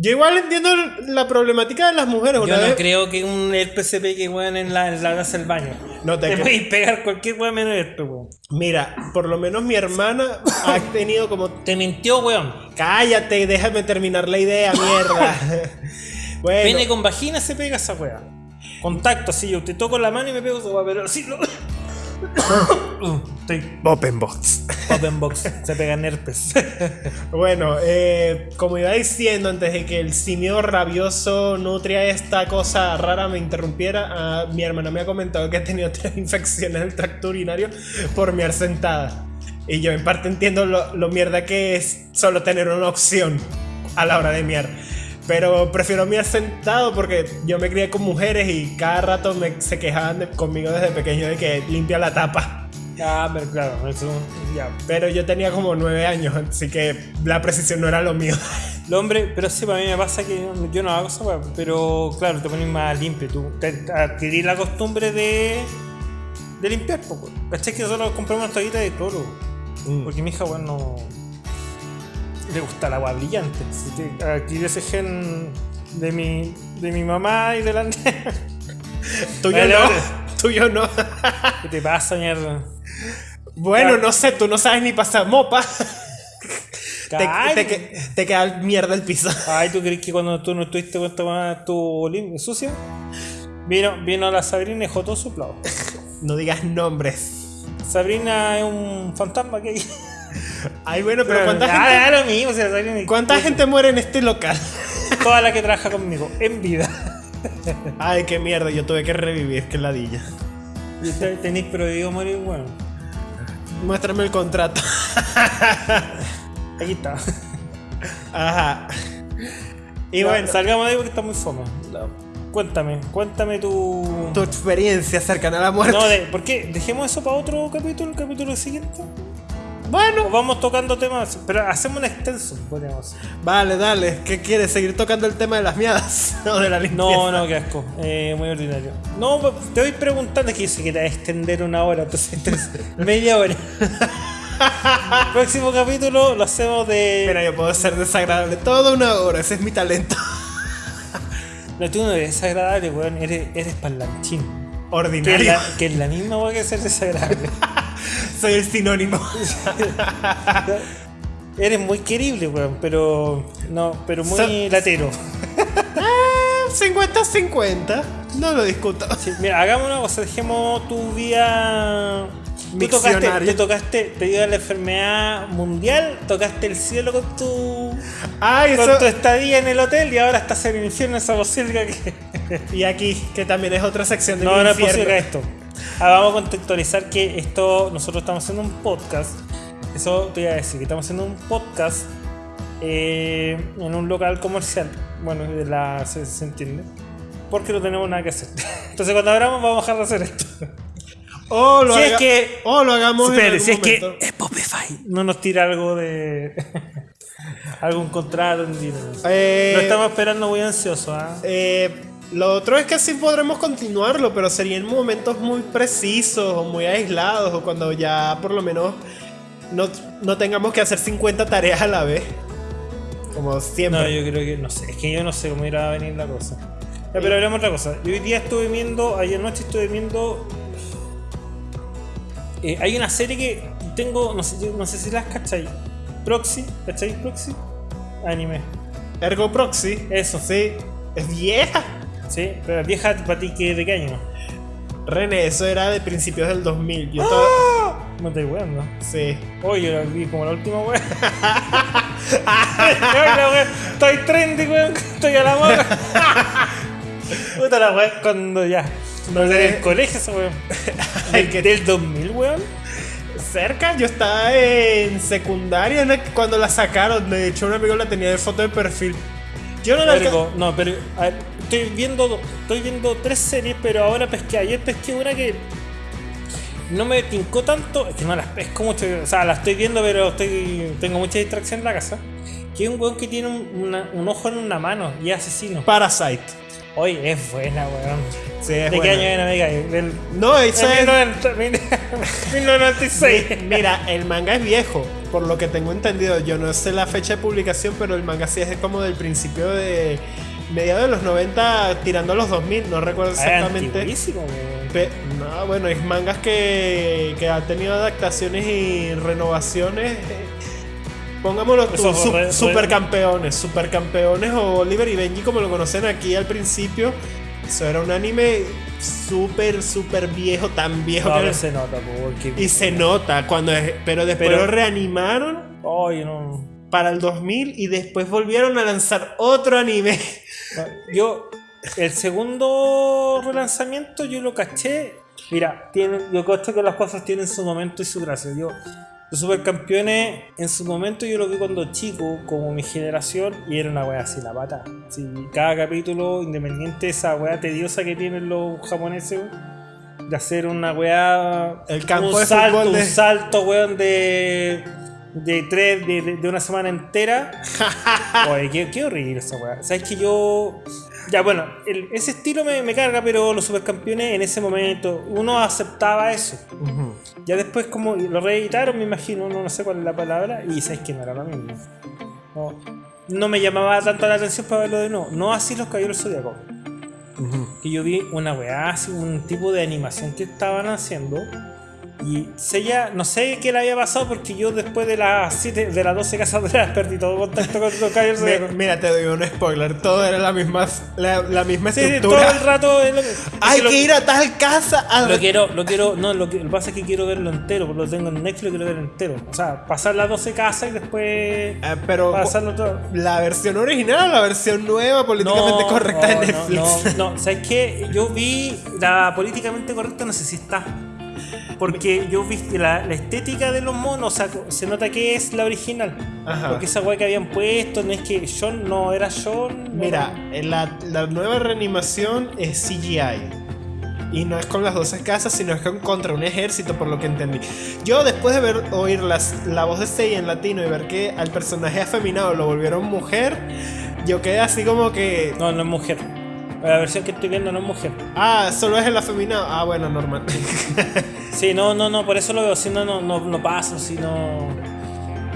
yo igual entiendo la problemática de las mujeres. Yo no vez- creo que un se pegue, weón, en la, en la taza del baño. No te te puedes pegar cualquier weón menos herpes, weón. Mira, por lo menos mi hermana ha tenido como... Te mintió, weón. Cállate, déjame terminar la idea, mierda. bueno, Pene con vagina se pega esa weá. Contacto, así yo te toco la mano y me pego esa weá, pero así no. Uh, Estoy Open Box. open box, se pegan herpes. Bueno, eh, como iba diciendo antes de que el simio rabioso nutria esta cosa rara me interrumpiera, ah, mi hermana me ha comentado que ha tenido tres infecciones del tracto urinario por miar sentada. Y yo en parte entiendo lo, lo mierda que es solo tener una opción a la hora de miar. Pero prefiero miar sentado porque yo me crié con mujeres y cada rato me, se quejaban de- conmigo desde pequeño de que limpia la tapa. ah, pero claro, eso ya. Pero yo tenía como nueve años, así que la precisión no era lo mío. El hombre, pero sí, para mí me pasa que yo no hago esa pero claro, te pones más limpio. Tú adquirir la costumbre de, de limpiar, poco. ¿Cachai que nosotros compramos una toallita de cloro? Mm. Porque mi hija, weón, no. Le gusta el agua brillante. Adquirí ese gen de mi, de mi mamá y de la. Tuyo no, tuyo no. ¿Qué te pasa, mierda? Bueno, Claro. no sé, tú no sabes ni pasar mopa. te, te, que- te queda mierda el piso. Ay, ¿tú crees que cuando tú no estuviste con esta weá estuvo lim- sucia? Vino, vino la Sabrina y dejó todo su plato. No digas nombres. Sabrina es un fantasma que hay. Ay, bueno, pero ¿cuánta gente, lo mismo, ¿cuánta gente muere en este local? Toda la que trabaja conmigo, en vida. Ay, qué mierda, yo tuve que revivir, qué ladilla. Tenéis prohibido morir, bueno. Muéstrame el contrato. Aquí está. Ajá. Y bueno, salgamos de ahí porque está muy fome. Cuéntame, cuéntame tu. tu experiencia cercana a la muerte. No, de, ¿por qué? Dejemos eso para otro capítulo, el capítulo siguiente. Bueno, vamos tocando temas, pero hacemos un extenso, podríamos. vale, dale. ¿Qué quieres? ¿Seguir tocando el tema de las miadas? ¿O de la limpieza? No, no, qué asco. Eh, muy ordinario. No, te voy preguntando, es que yo sé que te extender una hora, entonces, entonces, media hora. Próximo capítulo lo hacemos de. Mira, yo puedo ser desagradable toda una hora, ese es mi talento. No, tú no eres desagradable, weón, eres, eres parlanchín. Que es, Ordinario. la, que es la misma weón que ser desagradable. Soy el sinónimo. eres muy querible, weón, pero. No, pero muy So- latero. 50-50. No lo discuto. Sí, mira, hagamos una cosa, dejemos tu día. Tú tocaste, te tocaste, te dio la enfermedad mundial, tocaste el cielo con tu, Ay, con eso. tu estadía en el hotel y ahora estás en el infierno esa posibilidad que. Y aquí, que también es otra sección de No, mi no es infierno. posible esto. Ahora vamos a contextualizar que esto, nosotros estamos haciendo un podcast. Eso te iba a decir, que estamos haciendo un podcast eh, en un local comercial. Bueno, de la, se, se entiende. Porque no tenemos nada que hacer. Entonces cuando abramos vamos a dejar de hacer esto. O lo, Si es que- o lo hagamos en Espere, algún si es que. Spotify no nos tira algo de... algún contrato, un dinero. Eh, Lo estamos esperando muy ansioso, ¿ah? Eh, lo otro es que sí podremos continuarlo, pero sería en momentos muy precisos o muy aislados o cuando ya por lo menos no, no tengamos que hacer 50 tareas a la vez. Como siempre. No, yo creo que no sé, es que yo no sé cómo irá a venir la cosa. Ya, pero hablemos de otra cosa. Yo hoy día estuve viendo, ayer noche estuve viendo. eh, hay una serie que tengo, no sé, no sé si las cacháis. Proxy, ¿cacháis Proxy? Anime. Ergo Proxy. Eso, Sí. Es vieja. Sí, pero vieja para ti que de qué año. René, eso era de principios del 2000. ¡Ah! Yo to- No te weando. Sí. Oye, yo la vi como la última la wea, Estoy trendy, weón. Estoy a la moda. Puta la wea, cuando ya. No en el colegio esa weón. Del 2000, weón. Cerca, yo estaba en secundaria ¿no? cuando la sacaron. De hecho, un amigo la tenía de foto de perfil. Yo no Vergo, No, pero a ver, estoy viendo estoy viendo tres series, pero ahora pesqué. Ayer pesqué una que no me tincó tanto. Es que no las pesco mucho. O sea, la estoy viendo, pero estoy tengo mucha distracción en la casa. Que es un weón que tiene un, una- un ojo en una mano y es asesino. Parasite. Oye, es buena, weón. Sí, es ¿De qué año era, amiga? Del No, eso es. 1990 1996. Mira, el manga es viejo, por lo que tengo entendido. Yo no sé la fecha de publicación, pero el manga sí es como del principio de mediados de los 90, tirando a los 2000, no recuerdo Ah, exactamente. Pe- no, bueno, es mangas que, que ha tenido adaptaciones y renovaciones. Pongámoslo tú, su- re- supercampeones, supercampeones o Oliver y Benji como lo conocen aquí al principio. Eso era un anime súper, súper viejo, tan viejo No, que pero se nota, po, porque. y se nota cuando es, pero después Pero- lo reanimaron para el 2000 y después volvieron a lanzar otro anime. Yo, el segundo relanzamiento, yo lo caché. Mira, tiene, yo cacho que las cosas tienen su momento y su gracia. Yo, los supercampeones, en su momento yo lo vi cuando chico, como mi generación, y era una wea así, la pata. Sí, cada capítulo, independiente de esa wea tediosa que tienen los japoneses, de hacer una wea. El campo un de salto, fútbol de- un salto, weón, de. De tres, de, de- de una semana entera. Oye, qué, qué horrible esa weá. Sabes que yo. Ya, bueno, el- ese estilo me, me carga, pero los supercampeones en ese momento, uno aceptaba eso. Ya después, como lo reeditaron, me imagino, no, no sé cuál es la palabra, y sabes que no era lo mismo. No, no me llamaba tanto la atención para verlo de nuevo. No así los caballeros zodiacos. Que yo vi una weá, así, un tipo de animación que estaban haciendo. Y Sella, no sé qué le había pasado porque yo después de las 7, de las 12 casadoras perdí todo contacto con los Caballero Mi- Zodíaco. Mira, te doy un spoiler. Todo era la misma, la, la misma Sí, sí, todo estructura. el rato es lo que- Hay lo que ir a tal casa a Lo quiero, lo quiero, no, lo que lo que pasa es que quiero verlo entero, porque lo tengo en Netflix, lo quiero ver entero. O sea, pasar las 12 casas y después Eh, pero pasarlo todo. la versión original o la versión nueva políticamente correcta de no, Netflix. No, no, ¿sabes qué? Yo vi la políticamente correcta, no sé si está. Porque yo vi que la, la estética de los monos, o sea, se nota que es la original. Ajá. Porque esa weá que habían puesto, no es que John no era John. Mira, en la, la nueva reanimación es CGI. Y no es con las 12 casas, sino es con, contra un ejército, por lo que entendí. Yo, después de ver oír las, la voz de Seiya en latino y ver que al personaje afeminado lo volvieron mujer, yo quedé así como que. No, no es mujer. La versión que estoy viendo no es mujer. Ah, solo es el afeminado. Ah, bueno, normal. Sí, no, no, no, por eso lo veo, si no, no, no, no paso, si no...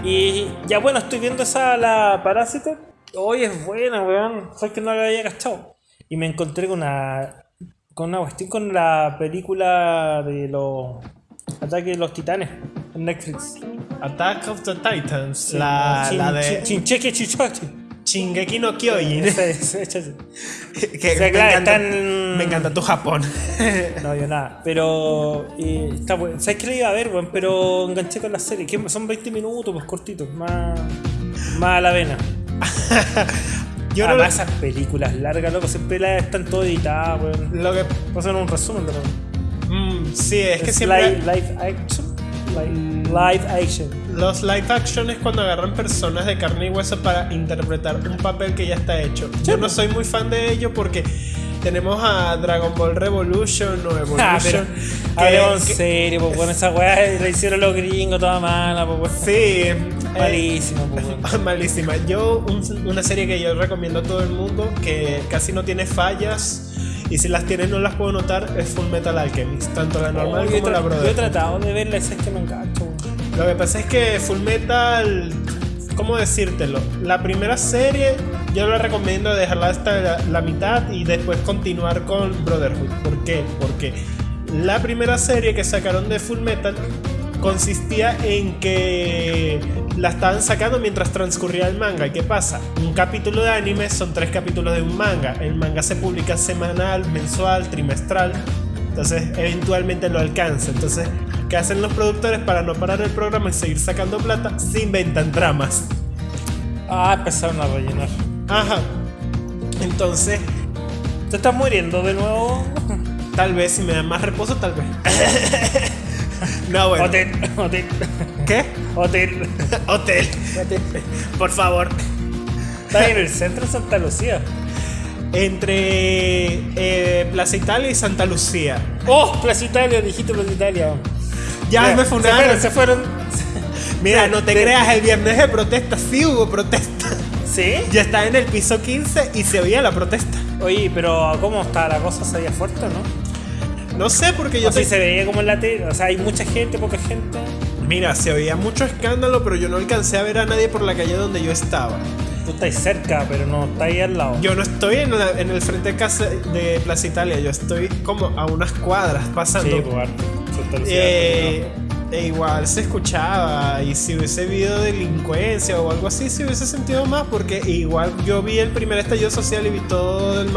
Y ya bueno, estoy viendo esa, la Parásito. Hoy es buena, weón. Fue que no la había cachado. Y me encontré con una... Con una cuestión con la película de los... Ataque de los titanes en Netflix. Attack of the Titans. Sí, la, la de Chin- Chincheque Chichoche. Shingeki no Kyojin. Que O sea, me, claro, encanta, me encanta tu Japón. No, yo nada. Pero eh, está bueno. ¿Sabes qué le iba a ver, weón? Pero enganché con la serie. Que son 20 minutos, pues cortitos. Más, más a la vena. Yo no Además, esas películas largas, loco, siempre las están todas editadas, weón. lo que. Pasan un resumen de lo mm, sí, es que siempre. live, live action. Live, action. Los live action es cuando agarran personas de carne y hueso para interpretar un papel que ya está hecho. Yo no soy muy fan de ello porque tenemos a Dragon Ball Revolution o Evolution. Ah, pero. que- en serio, pues bueno, esa weá la hicieron los gringos toda mala, pues. Sí, eh, Malísimo, pues weón. malísima. Yo, un- una serie que yo recomiendo a todo el mundo, que casi no tiene fallas. Y si las tiene no las puedo notar, es Full Metal Alchemist, tanto la normal Oh, como la tra- yo he tratado de verla, es que me engancho. Lo que pasa es que Full Metal, ¿cómo decírtelo? La primera serie yo la recomiendo dejarla hasta la, la mitad y después continuar con Brotherhood. ¿Por qué? Porque la primera serie que sacaron de Full Metal consistía en que la estaban sacando mientras transcurría el manga. ¿Y qué pasa? Un capítulo de anime son tres capítulos de un manga. El manga se publica semanal, mensual, trimestral. Entonces, eventualmente lo alcanza. Entonces, ¿qué hacen los productores para no parar el programa y seguir sacando plata? Se inventan tramas. Ah, empezaron a rellenar. Ajá. Entonces, ¿Te estás muriendo de nuevo? tal vez si me dan más reposo, tal vez. no, bueno. Hotel, hotel, ¿Qué? hotel. Hotel. Por favor. Está en el centro de Santa Lucía. Entre eh, Plaza Italia y Santa Lucía. ¡Oh! Plaza Italia, dijiste Plaza Italia. Ya me se fundaron. fueron, se fueron. Mira, no te de- creas, el viernes de protesta sí hubo protesta. ¿Sí? Ya está en el piso 15 y se oía la protesta. Oye, pero ¿cómo está la cosa? ¿Se veía fuerte o no? No sé porque yo O si te- se veía como en la tele. O sea, hay mucha gente, poca gente. Mira, se oía mucho escándalo, pero yo no alcancé a ver a nadie por la calle donde yo estaba. Tú estás cerca, pero no estás ahí al lado. Yo no estoy en, la- en el frente de casa de Plaza Italia, yo estoy como a unas cuadras pasando. Sí, pues. Santa Lucía, Eh, e igual se escuchaba y si hubiese habido delincuencia o algo así se hubiese sentido más porque igual yo vi el primer estallido social y vi todo el,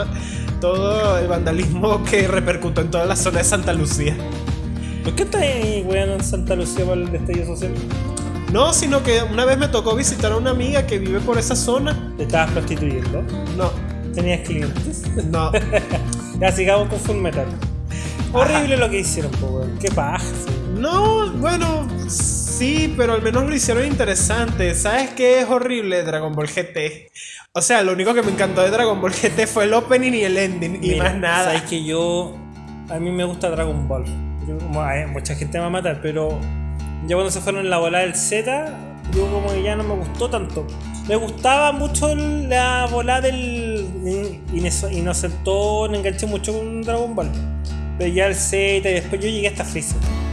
todo el vandalismo que repercutó en toda la zona de Santa Lucía. ¿Por qué estás ahí, weón, en Santa Lucía para el destello social? No, sino que una vez me tocó visitar a una amiga que vive por esa zona. ¿Te estabas prostituyendo? No, ¿Tenías clientes? no. ya sigamos con Full Metal. Horrible lo que hicieron, weón. Qué paja. No, bueno, sí, pero al menos lo hicieron interesante. ¿Sabes qué es horrible Dragon Ball GT? O sea, lo único que me encantó de Dragon Ball GT fue el opening y el ending y Mira, más nada. Sabes que yo. A mí me gusta Dragon Ball. Yo, como, ay, mucha gente me va a matar, pero. Ya cuando se fueron en la bola del Z, yo como que ya no me gustó tanto. Me gustaba mucho la bola del inocentón, enganché mucho con Dragon Ball. Pero ya el Z y después yo llegué hasta Freezer.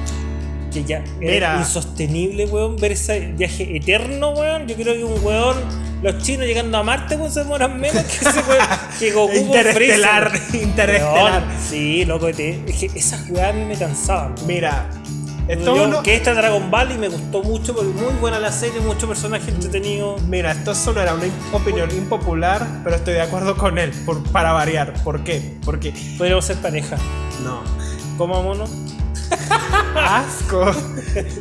Que ya era insostenible, weón, ver ese viaje eterno, weón. Yo creo que un weón, los chinos llegando a Marte, weón, se demoran menos que ese weón. Que Goku Interestelar, Freezer. interestelar. Weón, Sí, loco, es que esas weas a mí me cansaban. Mira, Esto Yo, uno- que esta Dragon Ball y me gustó mucho porque muy buena la serie, mucho personaje entretenido. Mira, esto sonará una opinión impopular, pero estoy de acuerdo con él, por- para variar. ¿Por qué? Porque Podríamos ser pareja. no. Comámonos. Asco.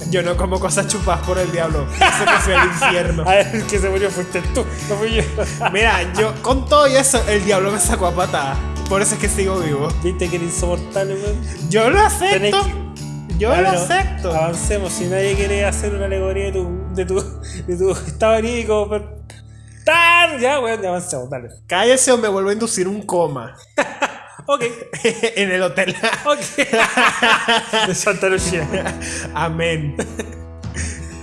Yo no como cosas chupadas por el diablo. Eso que fui al infierno. A ver, el que se murió fuiste tú, no fui yo. Mira, yo con todo y eso, el diablo me sacó a patada. Por eso es que sigo vivo. Viste que era insoportable, weón. Yo lo acepto. que- Yo lo acepto. Avancemos, si nadie quiere hacer una alegoría de tu, de tu, de tu estado anímico, pero... ¡Tan! Ya, weón, ya avancemos, dale. Cállese o me vuelvo a inducir un coma. Ok, en el hotel. ok. de Santa Lucía. Amén.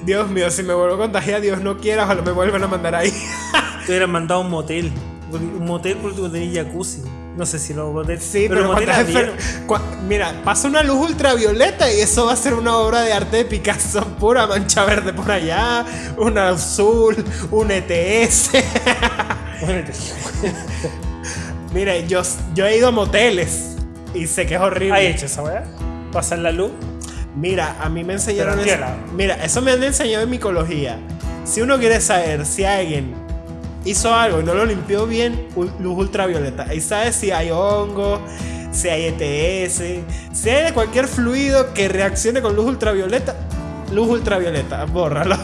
Dios mío, si me vuelvo a contagiar, Dios no quiera, ojalá me vuelvan a mandar ahí. Te hubieran mandado a un motel. Un motel por último tenía jacuzzi. No sé si los moteles. Sí, pero, moteles es enfer- Mira, pasa una luz ultravioleta y eso va a ser una obra de arte de Picasso. Pura mancha verde por allá, un azul, un ETS. Mira, yo, yo he ido a moteles y sé que es horrible. ¿Has hecho esa weá? Pasar la luz. Mira, a mí me enseñaron eso. Mira, eso me han enseñado en micología. Si uno quiere saber si alguien hizo algo y no lo limpió bien, luz ultravioleta. Ahí sabes si hay hongo, si hay ETS, si hay de cualquier fluido que reaccione con luz ultravioleta. Luz ultravioleta, bórralo.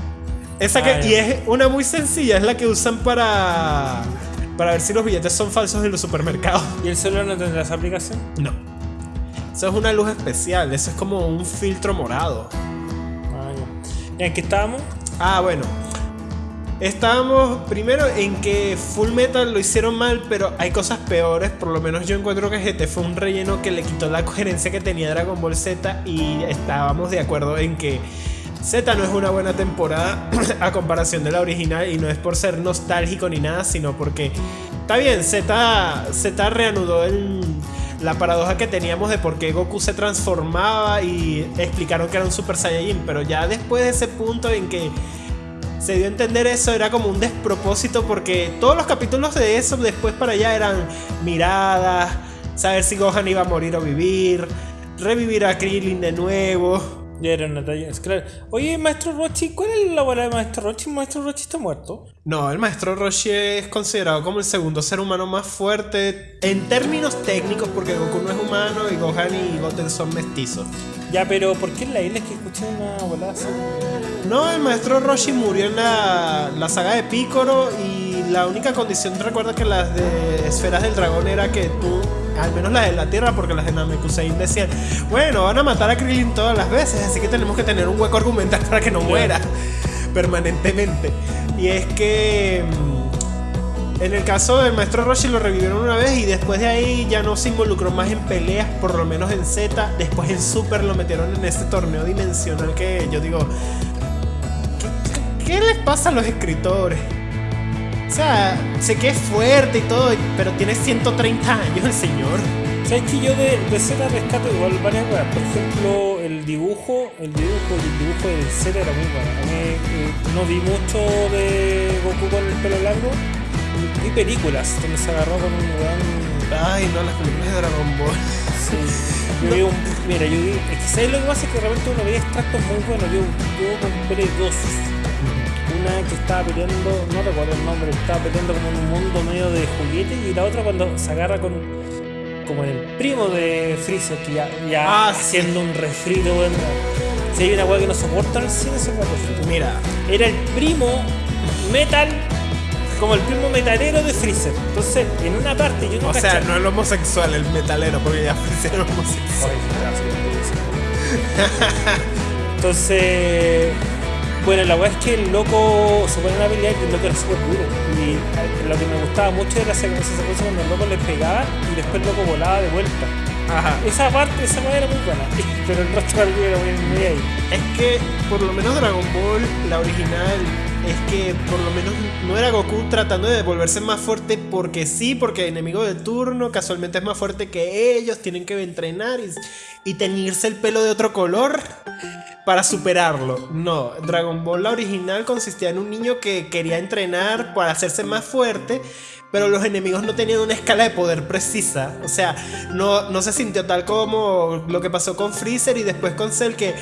Esa que, y es una muy sencilla, es la que usan para, para ver si los billetes son falsos en los supermercados. ¿Y el celular no tendrá esa aplicación? No. Eso es una luz especial, eso es como un filtro morado. Ah. ¿Y en qué estábamos? Ah, bueno. Estábamos primero en que Full Metal lo hicieron mal, pero hay cosas peores. Por lo menos yo encuentro que GT fue un relleno que le quitó la coherencia que tenía Dragon Ball Z y estábamos de acuerdo en que Z no es una buena temporada a comparación de la original y no es por ser nostálgico ni nada, sino porque está bien, Z, Z reanudó el- la paradoja que teníamos de por qué Goku se transformaba y explicaron que era un Super Saiyajin, pero ya después de ese punto en que se dio a entender eso, era como un despropósito porque todos los capítulos de eso después para allá eran miradas, saber si Gohan iba a morir o vivir, revivir a Krillin de nuevo. Ya era una talla. es Claro. Oye, maestro Rochi, ¿cuál es la bola de maestro Rochi? Maestro Rochi está muerto. No, el maestro Roshi es considerado como el segundo ser humano más fuerte en términos técnicos porque Goku no es humano y Gohan y Goten son mestizos. Ya, pero ¿por qué en la isla es que escuché una bola así? No, el maestro Roshi murió en la, la saga de Picoro y la única condición, recuerda que las de esferas del dragón era que tú, al menos las de la Tierra, porque las de Namekusein decían, bueno, van a matar a Krillin todas las veces, así que tenemos que tener un hueco argumental para que no muera permanentemente. Y es que... mm, En el caso del maestro Roshi lo revivieron una vez y después de ahí ya no se involucró más en peleas, por lo menos en Z. Después en Super lo metieron en este torneo dimensional que yo digo, ¿Qué, qué les pasa a los escritores? O sea, sé que es fuerte y todo, pero tiene 130 años el señor. ¿Sabes que yo de, de Z rescato igual varias cosas? Por ejemplo, el dibujo, el dibujo, el dibujo del Z era muy bueno. A mí eh, no vi mucho de Goku con el pelo largo. Vi películas donde se agarró con un weón. Ay, no, las películas de Dragon Ball. Sí. Yo vi un, mira, yo vi. Es que ¿sabes lo que pasa? Es que de repente uno veía extractos muy buenos. Yo, yo compré dos. Una que estaba peleando, no recuerdo el nombre, estaba peleando como en un mundo medio de juguete y la otra cuando se agarra con como el primo de Freezer que ya, ya Ah, sí. haciendo un refrito, weón. Si hay una weá que no soporta el cine, fue refrito. Mira, Era el primo metal, como el primo metalero de Freezer. Entonces, en una parte yo no o sea, no el homosexual, el metalero, porque ya fueron homosexual. Entonces, bueno, la weá es que el loco se pone a pelear y el loco era súper duro. Y lo que me gustaba mucho era esa secuencia cuando el loco le pegaba y después el loco volaba de vuelta. Ajá. Esa parte, esa weá era muy buena. Pero el resto del video era muy, muy ahí. Es que por lo menos Dragon Ball, la original, es que por lo menos no era Goku tratando de volverse más fuerte porque sí, porque enemigo de turno casualmente es más fuerte que ellos, tienen que entrenar y, y teñirse el pelo de otro color para superarlo. No, Dragon Ball la original consistía en un niño que quería entrenar para hacerse más fuerte, pero los enemigos no tenían una escala de poder precisa. O sea, no, no se sintió tal como lo que pasó con Freezer y después con Cell que,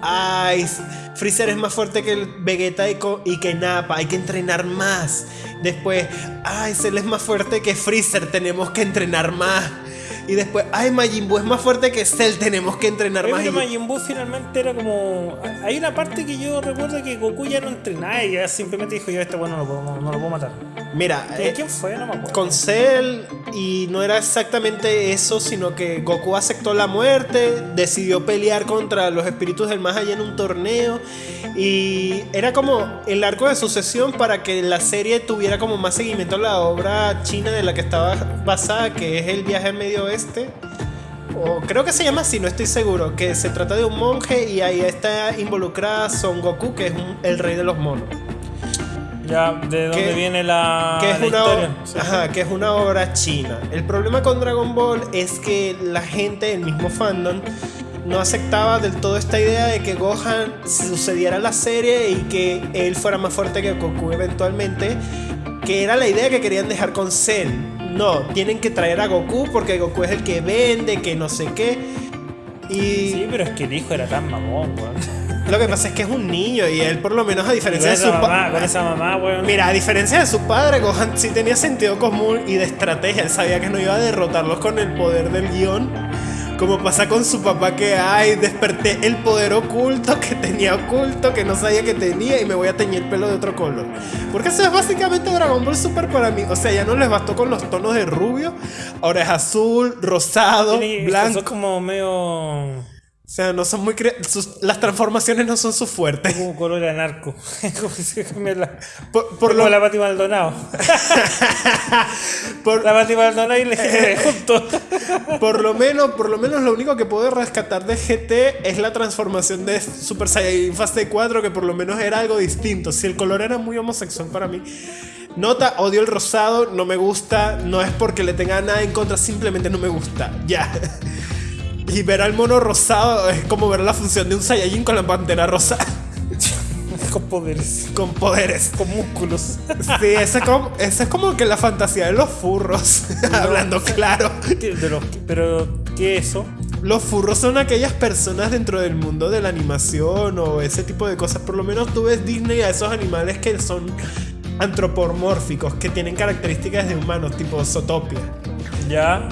ay, Freezer es más fuerte que Vegeta y, y que Nappa, hay que entrenar más. Después, ay, Cell es más fuerte que Freezer, tenemos que entrenar más. Y después, ay, Majin Buu es más fuerte que Cell, tenemos que entrenar más. pero Majin Buu finalmente era como. Hay una parte que yo recuerdo que Goku ya no entrenaba y ya simplemente dijo: Yo, este bueno no lo puedo, no lo puedo matar. Mira, ¿Quién, eh, quién fue? No me acuerdo. con Cell y no era exactamente eso, sino que Goku aceptó la muerte, decidió pelear contra los espíritus del más allá en un torneo y era como el arco de sucesión para que la serie tuviera como más seguimiento a la obra china de la que estaba basada, que es el viaje al medio oeste. O creo que se llama así, no estoy seguro, que se trata de un monje y ahí está involucrada Son Goku, que es un- el rey de los monos. Ya, ¿de dónde que- viene la, que es la una historia? Sí. ajá, que es una obra china. El problema con Dragon Ball es que la gente, el mismo fandom, no aceptaba del todo esta idea de que Gohan sucediera la serie y que él fuera más fuerte que Goku eventualmente, que era la idea que querían dejar con Cell. No, tienen que traer a Goku porque Goku es el que vende, que no sé qué. Y Sí, pero es que el hijo era tan mamón, weón. lo que pasa es que es un niño y él por lo menos a diferencia de su esa pa- mamá, con esa mamá, weón. Mira, a diferencia de su padre, Gohan sí tenía sentido común y de estrategia. Él sabía que no iba a derrotarlos con el poder del guion. Como pasa con su papá que, ay, desperté el poder oculto que tenía oculto, que no sabía que tenía y me voy a teñir el pelo de otro color. Porque eso es básicamente Dragon Ball Super para mí. O sea, ya no les bastó con los tonos de rubio. Ahora es azul, rosado, blanco. Son como medio. O sea, no son muy... sus- las transformaciones no son su fuerte. como color anarco. como cambia la. Por, por lo, la Pati Maldonado. por- La Pati Maldonado y Eh, GT juntos. Por lo menos, por lo menos lo único que puedo rescatar de GT es la transformación de Super Saiyan Fase 4, que por lo menos era algo distinto. Si el color era muy homosexual para mí. Nota, odio el rosado, no me gusta, no es porque le tenga nada en contra, simplemente no me gusta. Ya. Y ver al mono rosado es como ver la función de un Saiyajin con la pantera rosa. con poderes. Con poderes. Con músculos. Sí, esa es es como que la fantasía de los furros. Hablando claro. ¿Qué- de los- pero, ¿qué es eso? Los furros son aquellas personas dentro del mundo de la animación o ese tipo de cosas. Por lo menos tú ves Disney a esos animales que son antropomórficos, que tienen características de humanos, tipo Zootopia. Ya.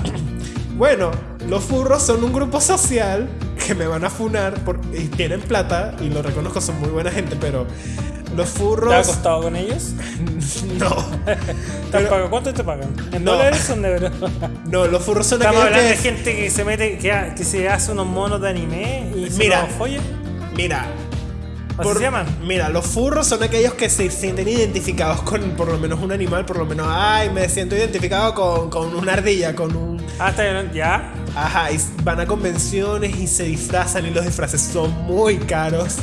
Bueno, los furros son un grupo social que me van a funar por- y tienen plata, y lo reconozco, son muy buena gente, pero los ¿Te ha furros. costado con ellos? No, ¿Te Pero-? ¿Cuánto te pagan? ¿En No. dólares o en euros? no, los furros son Estamos hablando que. de gente que se mete, que, que se hace unos monos de anime y se Mira. los. Mira, ¿Así Por- se llaman? Mira, los furros son aquellos que se sienten identificados con por lo menos un animal, por lo menos, ay, me siento identificado con, con una ardilla, con un... Ah, está bien, ya. Ajá, y van a convenciones y se disfrazan y los disfraces son muy caros.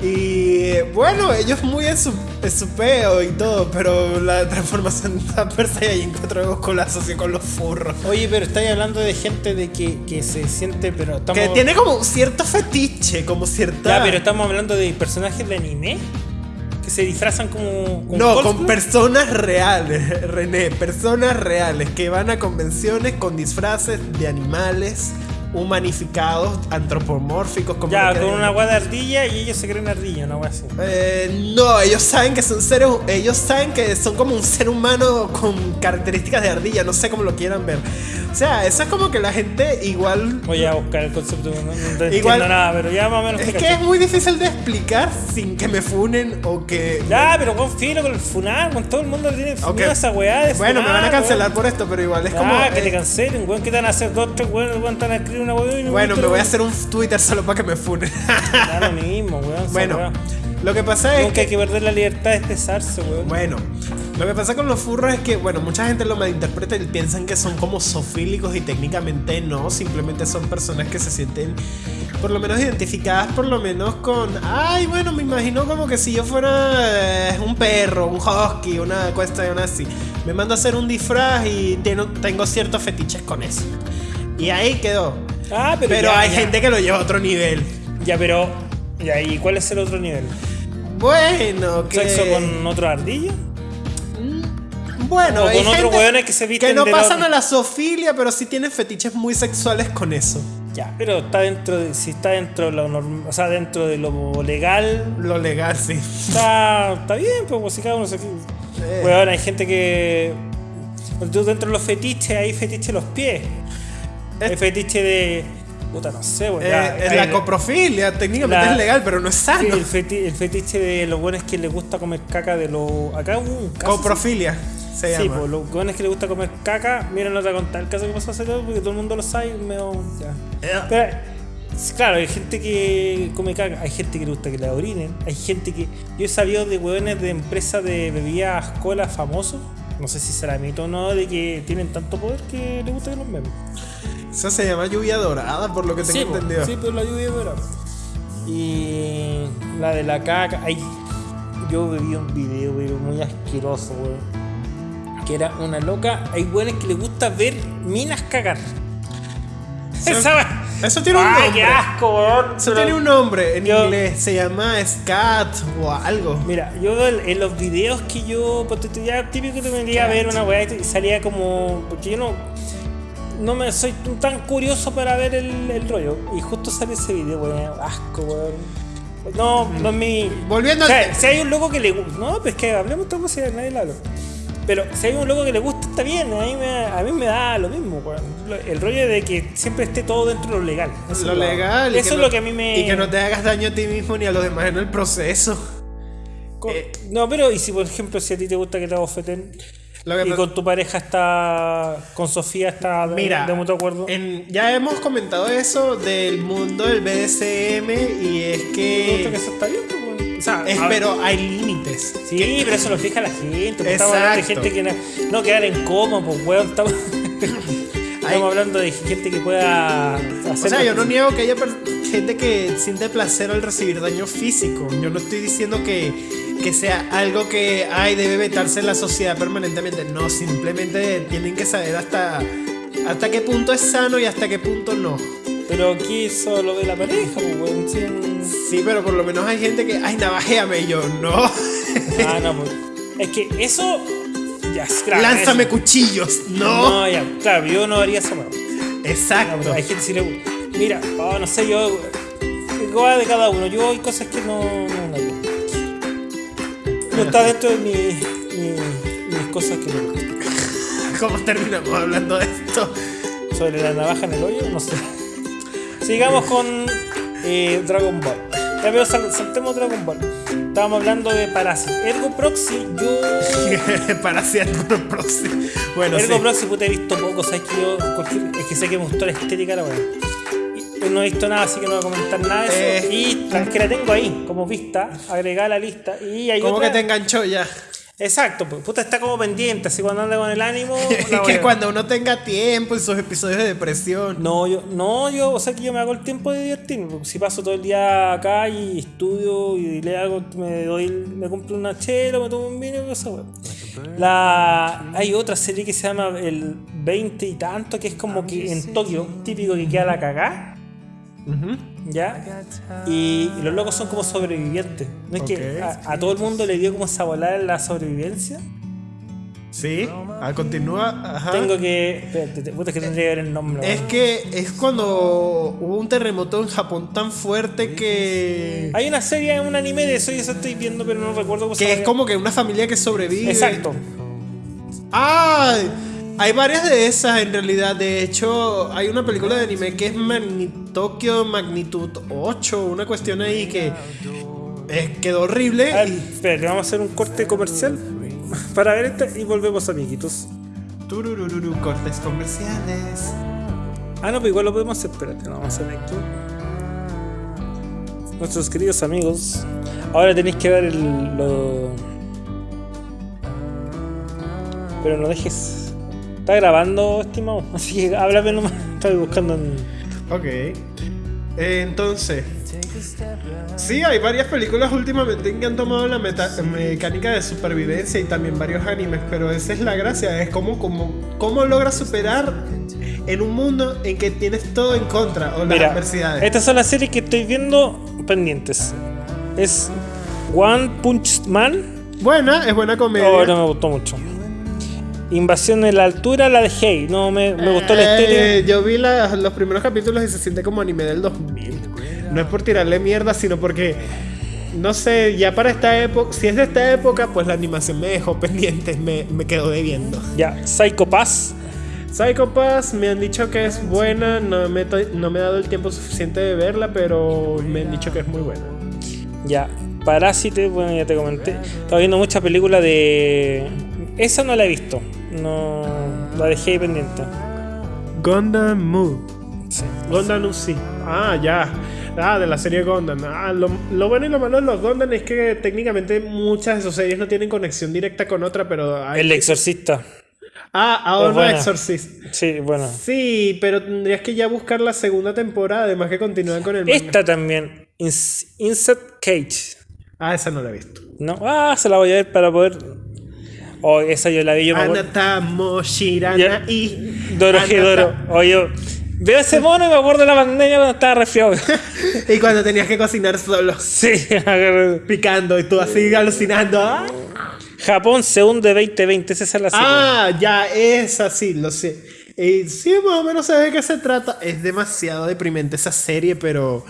Y bueno, ellos muy en su, en su peo y todo, pero la transformación de Super Saiyajin 4 de Goku la asocio con los furros. Oye, pero estáis hablando de gente de que, que se siente, pero estamos... Que tiene como cierto fetiche, como cierta... Ya, pero estamos hablando de personajes de anime que se disfrazan como... como No, con cosplay. personas reales, René, personas reales que van a convenciones con disfraces de animales humanificados, antropomórficos, como Ya, con una agua de ardilla y ellos se creen ardilla, una agua así. Eh, no, ellos saben que son seres, ellos saben que son como un ser humano con características de ardilla, no sé cómo lo quieran ver. O sea, eso es como que la gente igual Voy a buscar el concepto, no, no Igual- nada, pero ya más o menos es que es muy difícil de explicar sin que me funen o que Ya, pero con filo, con el funar, con todo el mundo le tiene Ok. miedo a esa weá de Bueno, me van a cancelar weón. por esto, pero igual es Ah, como que eh, te cancelen, weón, que te van a hacer dos, tres weón, weón, van a escribir una y Bueno, me voy a hacer un Twitter solo para que me funen. Lo mismo, weón. bueno, lo que pasa es Nunca hay que... que perder la libertad de expresarse, weón. Bueno, lo que pasa con los furros es que, bueno, mucha gente lo malinterpreta y piensan que son como sofílicos y técnicamente no, simplemente son personas que se sienten por lo menos identificadas por lo menos con, ay, bueno, me imagino como que si yo fuera eh, un perro, un husky, una cuestión así, me mando a hacer un disfraz y tengo, tengo ciertos fetiches con eso. Y ahí quedó. Ah, pero, Pero ya, hay ya. gente que lo lleva a otro nivel. Ya, pero. Ya, ¿y cuál es el otro nivel? Bueno, que... ¿Sexo con otro ardillo? Mm, Bueno, O hay con otros hueones que se visten no de la pasan otra. a la zoofilia, pero sí tienen fetiches muy sexuales con eso. Ya, pero está dentro de, si está dentro de lo normal, o sea, dentro de lo legal, Lo legal, sí. está, está bien, pues, pues, si cada uno se... Eh. Weón, hay gente que... Dentro de los fetiches, hay fetiche de los pies. Hay fetiche de... Puta, no sé, weón. Eh, ya, la coprofilia, técnicamente la- es legal, pero no es Sí, sano. el, feti- el fetiche de los buenos que les gusta comer caca de los... Acá hubo un caso... Coprofilia se Sí, llama. pues los buenos que les gusta comer caca, miren, no te voy a contar el caso que pasó hace todo porque todo el mundo lo sabe y medio... Ya. Eh, Pero, sí, claro, hay gente que come caca, hay gente que le gusta que la orinen, hay gente que. Yo he sabido de hueones de empresas de bebidas cola famosos, no sé si será mito o no, de que tienen tanto poder que les gusta que los memes. Eso se llama lluvia dorada, por lo que tengo Sí, entendido. sí, pero la lluvia verano. Y la de la caca, ay, yo bebí un video, pero muy asqueroso, weón. Que era una loca, hay hueones que les gusta ver minas cagar. Eso- Esa eso tiene un Ay, nombre. qué asco, weón. Eso Pero- tiene un nombre en Yo- inglés, se llama scat o algo. Mira, yo en los videos que yo, tú, ya típico que te vendría a ver una weá y salía como. Porque yo no. No me soy tan curioso para ver el, el rollo. Y justo sale ese video, weón. Asco, weón. No, no es mi. Volviendo O sea, si hay un loco que le gusta. No, pues que hablemos otra cosa y nadie le habla. Pero si hay un loco que le gusta, está bien. A mí me, a mí me da lo mismo, weón. El rollo de que siempre esté todo dentro de lo legal. Eso lo legal. Eso es no- lo que a mí me. Y que no te hagas daño a ti mismo ni a los demás en el proceso. Eh. no, pero y si por ejemplo si a ti te gusta que te abofeten y con tu pareja está con Sofía está de, Mira, de mutuo acuerdo. en- ya hemos comentado eso del mundo del BDSM y es que... que eso está bien, pues, o sea, es- pero hay límites. sí, pero eso lo fija la gente. pues, Estamos hablando de Exacto. gente que no, no quedar en coma, pues weón, estamos, estamos hablando de gente que pueda hacer O sea, yo no niego que haya gente que siente placer al recibir daño físico. Yo no estoy diciendo que, que sea algo que ay, debe vetarse en la sociedad permanentemente. No, simplemente tienen que saber hasta, hasta qué punto es sano y hasta qué punto no. Pero aquí eso lo ve la pareja, pues weón. sí, pero por lo menos hay gente que, ay, navajéame. Y yo, no. Ah, no, pues. Es que eso. Claro. Lánzame eso- cuchillos. No. No, ya, claro, yo no haría eso, weón. No, Exacto. hay gente que le gusta. Mira, oh, no sé, yo. Igual de cada uno. Yo hay cosas que no. No, no, no está dentro de mi, mi- mis cosas que me gustan. ¿Cómo terminamos hablando de esto? Sobre la navaja en el hoyo, no sé. Sigamos con eh, Dragon Ball. Ya veo, sal- saltemos Dragon Ball. Estábamos hablando de Parasite. Ergo Proxy, yo. Para hacer algo próximo. Bueno, Ergo sí. Proxy, puta, he visto poco. ¿Sabes que yo. cualquier- es que sé que me gustó la estética, la weá. Y No he visto nada, así que no voy a comentar nada de eso. Eh. Y la, que la tengo ahí, como vista, agregada a la lista. Y hay ¿Cómo otra- que te enganchó ya? Exacto, pues, puta, está como pendiente, así cuando anda con el ánimo. Es la que cuando uno tenga tiempo en sus episodios de depresión. No, yo, no, yo, o sea que yo me hago el tiempo de divertirme, porque si paso todo el día acá y estudio y le hago, me doy, el- me compro una chela, me tomo un vino y esa weá. La, hay otra serie que se llama el 20 y tanto, que es como que en Tokio, típico que queda la cagá, ¿ya? Y, y los locos son como sobrevivientes. ¿No es que a, a todo el mundo le dio como esa volada en la sobrevivencia? Sí, ah, continúa. Ajá. Tengo que. Espérate, te- puta, que tendría que ver el nombre. Es que es cuando hubo un terremoto en Japón tan fuerte que. Hay una serie, un anime de eso y eso estoy viendo, pero no recuerdo cómo se Que es como que una familia que sobrevive. Exacto. ¡Ay! Hay varias de esas en realidad. De hecho, hay una película de anime que es Magni- Tokyo Magnitud 8. Una cuestión ahí que eh, quedó horrible. A ver, y- espérate, vamos a hacer un corte comercial para ver este y volvemos, amiguitos. Tururururu, cortes comerciales. Ah, no, pues igual lo podemos hacer. Espérate, no, vamos a hacer aquí. Nuestros queridos amigos, ahora tenéis que ver el, lo. Pero no dejes. Está grabando, estimado. Así que háblame nomás. Estoy buscando en. Ok. Eh, entonces. Sí, hay varias películas últimamente que han tomado la meta- mecánica de supervivencia y también varios animes, pero esa es la gracia, es como, como, cómo logras superar en un mundo en que tienes todo en contra o las Mira, adversidades. estas son las series que estoy viendo pendientes. Es One Punch Man. Buena, es buena comedia. Oh, no me gustó mucho. Invasión en la altura, la dejé. No me, me gustó la Eh, estética. Yo vi la- los primeros capítulos y se siente como anime del 2000. No es por tirarle mierda, sino porque, no sé, ya para esta época, si es de esta época, pues la animación me dejó pendiente, me, me quedó debiendo. Ya, Psycho Pass. Psycho Pass me han dicho que es buena, no me, no me he dado el tiempo suficiente de verla, pero me han dicho que es muy buena. Ya, Parásite, bueno, ya te comenté. Estaba viendo muchas películas de. Esa no la he visto. No. La dejé ahí pendiente. Gundam Moon. Sí. Gundam sí. Ah, ya. Ah, de la serie Gundam. Ah, lo, lo bueno y lo malo de los Gundam es que técnicamente muchas de sus series no tienen conexión directa con otra, pero hay... El Exorcista. Ah, ahora Es no buena. Exorcist. Sí, bueno. Sí, pero tendrías que ya buscar la segunda temporada, además que continúan con el manga. Esta también. Ins- Insect Cage. Ah, esa no la he visto. ¿No? Ah, se la voy a ver para poder. Oh, esa yo la vi, yo me Ya. y... Doro Doro. Oye, veo ese mono y me acuerdo de la pandemia cuando estaba resfriado. Y cuando tenías que cocinar solo, sí, picando, y tú así alucinando. ¡ah! Japón se hunde 2020, esa es la serie. Ah, ya, esa sí, lo sé. Eh, sí, más o menos sé de qué se trata. Es demasiado deprimente esa serie, pero.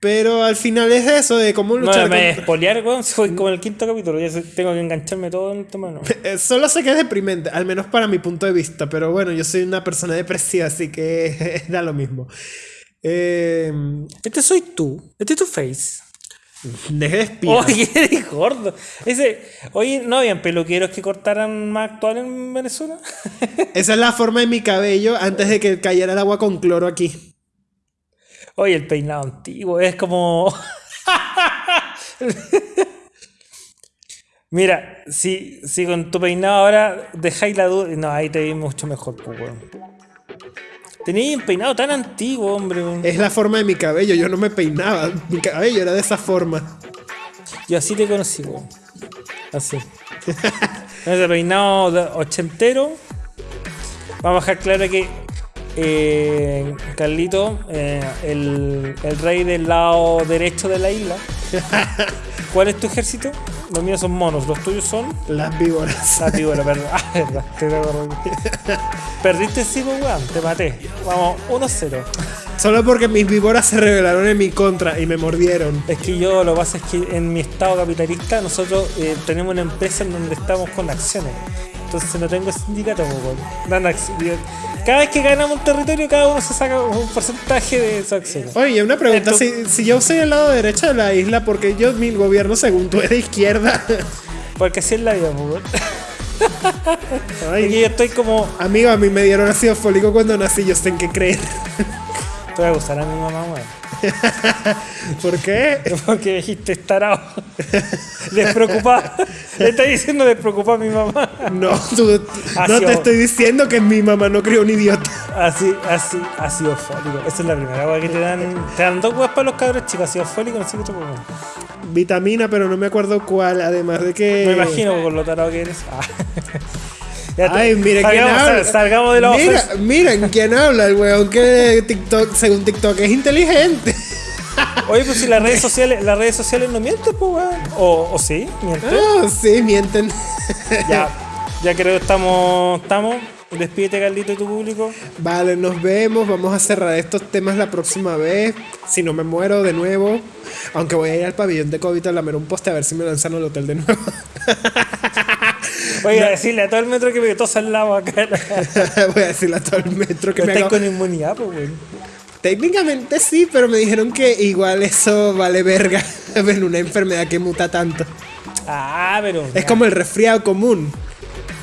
Pero al final es eso, de cómo no luchar me contra- weón, si fue como el quinto capítulo. Ya tengo que engancharme todo en el tema, ¿no? Eh, Solo sé que es deprimente, al menos para mi punto de vista. Pero bueno, yo soy una persona depresiva, así que da lo mismo. Eh, Este soy tú, este es tu face. deje de espiar. Oye, eres gordo. Ese, oye, ¿no habían peluqueros que cortaran más actual en Venezuela? Esa es la forma de mi cabello antes de que cayera el agua con cloro aquí. Oye, el peinado antiguo es como. Mira, si, si con tu peinado ahora dejáis la duda. No, ahí te vi mucho mejor, pues, weón. Tenías un peinado tan antiguo, hombre. weón. Es la forma de mi cabello, yo no me peinaba. Mi cabello era de esa forma. Yo así te conocí, weón. Así. Ese peinado ochentero. Vamos a dejar claro que eh, Carlito, eh, el, el rey del lado derecho de la isla. ¿Cuál es tu ejército? Los míos son monos, los tuyos son. Las víboras. Ah, tío, la verdad. Ah, verdad. Te. Perdiste sí, weón. Te maté. Vamos, 1-0. Solo porque mis víboras se rebelaron en mi contra y me mordieron. Es que yo lo que pasa es que en mi estado capitalista nosotros eh, tenemos una empresa en donde estamos con acciones. Entonces no tengo sindicato, pues, weón. Cada vez que ganamos un territorio, cada uno se saca un porcentaje de sus acciones. Oye, una pregunta. Si, si yo soy el lado derecho de la isla, porque yo, mi gobierno, según tú, es de izquierda? Porque así es la vida, pues, weón. Porque yo estoy como. amigo, a mí me dieron ácido fólico cuando nací, yo sé en qué creer. Te voy a gustar a mi mamá, weón. ¿Por qué? Porque dijiste estarado. Despreocupado. Le está diciendo despreocupado a mi mamá. No, tú- no te estoy diciendo que mi mamá no crió un idiota. Así, así, ácido fólico. Esa es la primera agua que te dan. Te dan dos huevas para los cabros chicos, ácido fólico, no sé qué otro. Vitamina, pero no me acuerdo cuál. Además de que. Me imagino con lo tarado que eres. Ah. Ya Ay, miren quién salgamos, habla. sal- salgamos de la Mira, ofensa. miren quién habla, el weón que TikTok, según TikTok es inteligente. Oye, pues si las redes sociales, las redes sociales no mienten, pues weón. O, o sí, mienten. Ah, sí, mienten. Ya, ya creo que estamos. estamos. Despídete, Carlito, de tu público. Vale, nos vemos. Vamos a cerrar estos temas la próxima vez. Si no me muero de nuevo. Aunque voy a ir al pabellón de COVID a lamer un poste a ver si me lanzan al hotel de nuevo. Oye, a decirle a todo el metro que me tosa al lado acá. voy a decirle a todo el metro que me Estás con inmunidad, pues. Técnicamente sí, pero me dijeron que igual eso vale verga en una enfermedad que muta tanto. Ah, pero. Es como el resfriado común.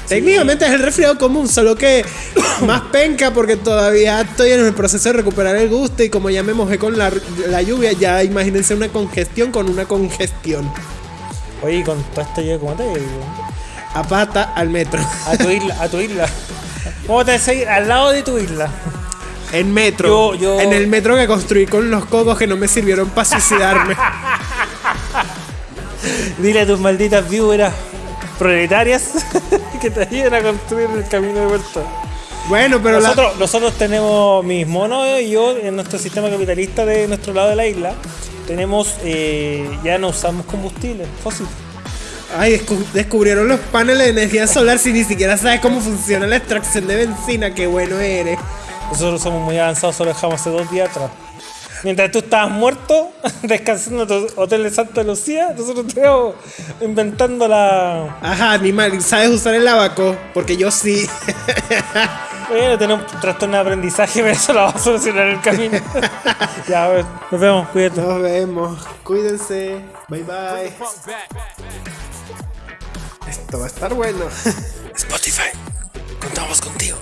Técnicamente es el resfriado común, solo que más penca porque todavía estoy en el proceso de recuperar el gusto y como ya me mojé con la, la lluvia, ya imagínense una congestión con una congestión. Oye, con todo esto yo, ¿cómo te digo? A pata al metro. A tu isla, a tu isla. ¿Cómo te vas a ir al lado de tu isla? En metro. Yo- yo- En el metro que construí con los cocos que no me sirvieron para suicidarme. Dile a tus malditas víboras proletarias que te ayuden a construir el camino de vuelta. bueno, pero la- Nosotros, nosotros tenemos mis monos y yo en nuestro sistema capitalista de nuestro lado de la isla tenemos eh, ya no usamos combustible fósil. Ay, descu- descubrieron los paneles de energía solar si ni siquiera sabes cómo funciona la extracción de benzina. Qué bueno eres. Nosotros somos muy avanzados, solo dejamos hace dos días atrás. Mientras tú estabas muerto, descansando en tu hotel de Santa Lucía, nosotros estamos inventando la. Ajá, animal, ¿sabes usar el abaco? Porque yo sí. Bueno, tener un trastorno de aprendizaje, pero eso lo vamos a solucionar en el camino. ya, a ver, nos vemos, cuídate. Nos vemos. Cuídense. Bye bye. Esto va a estar bueno. Spotify, contamos contigo.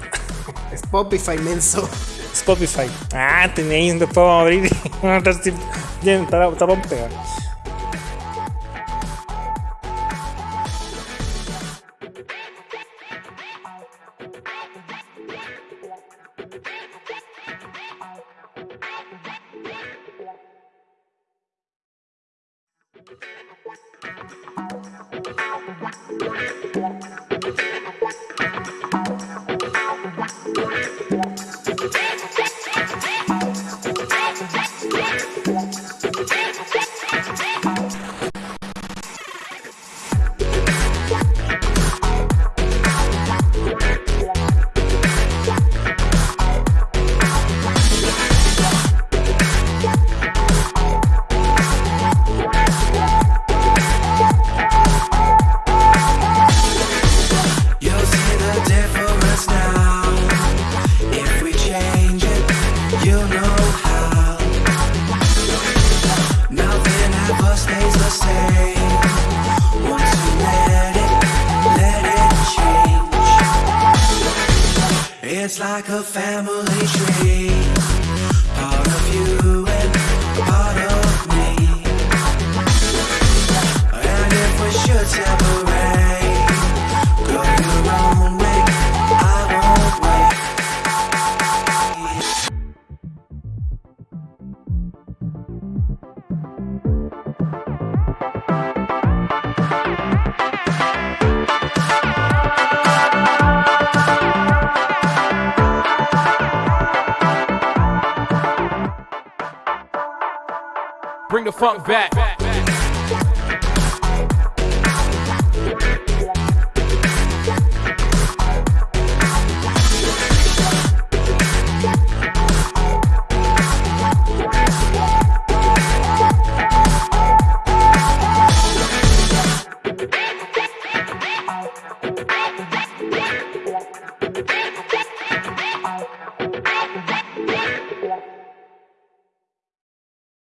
Spotify menso. Spotify. Ah, tenéis, después vamos a abrir y vamos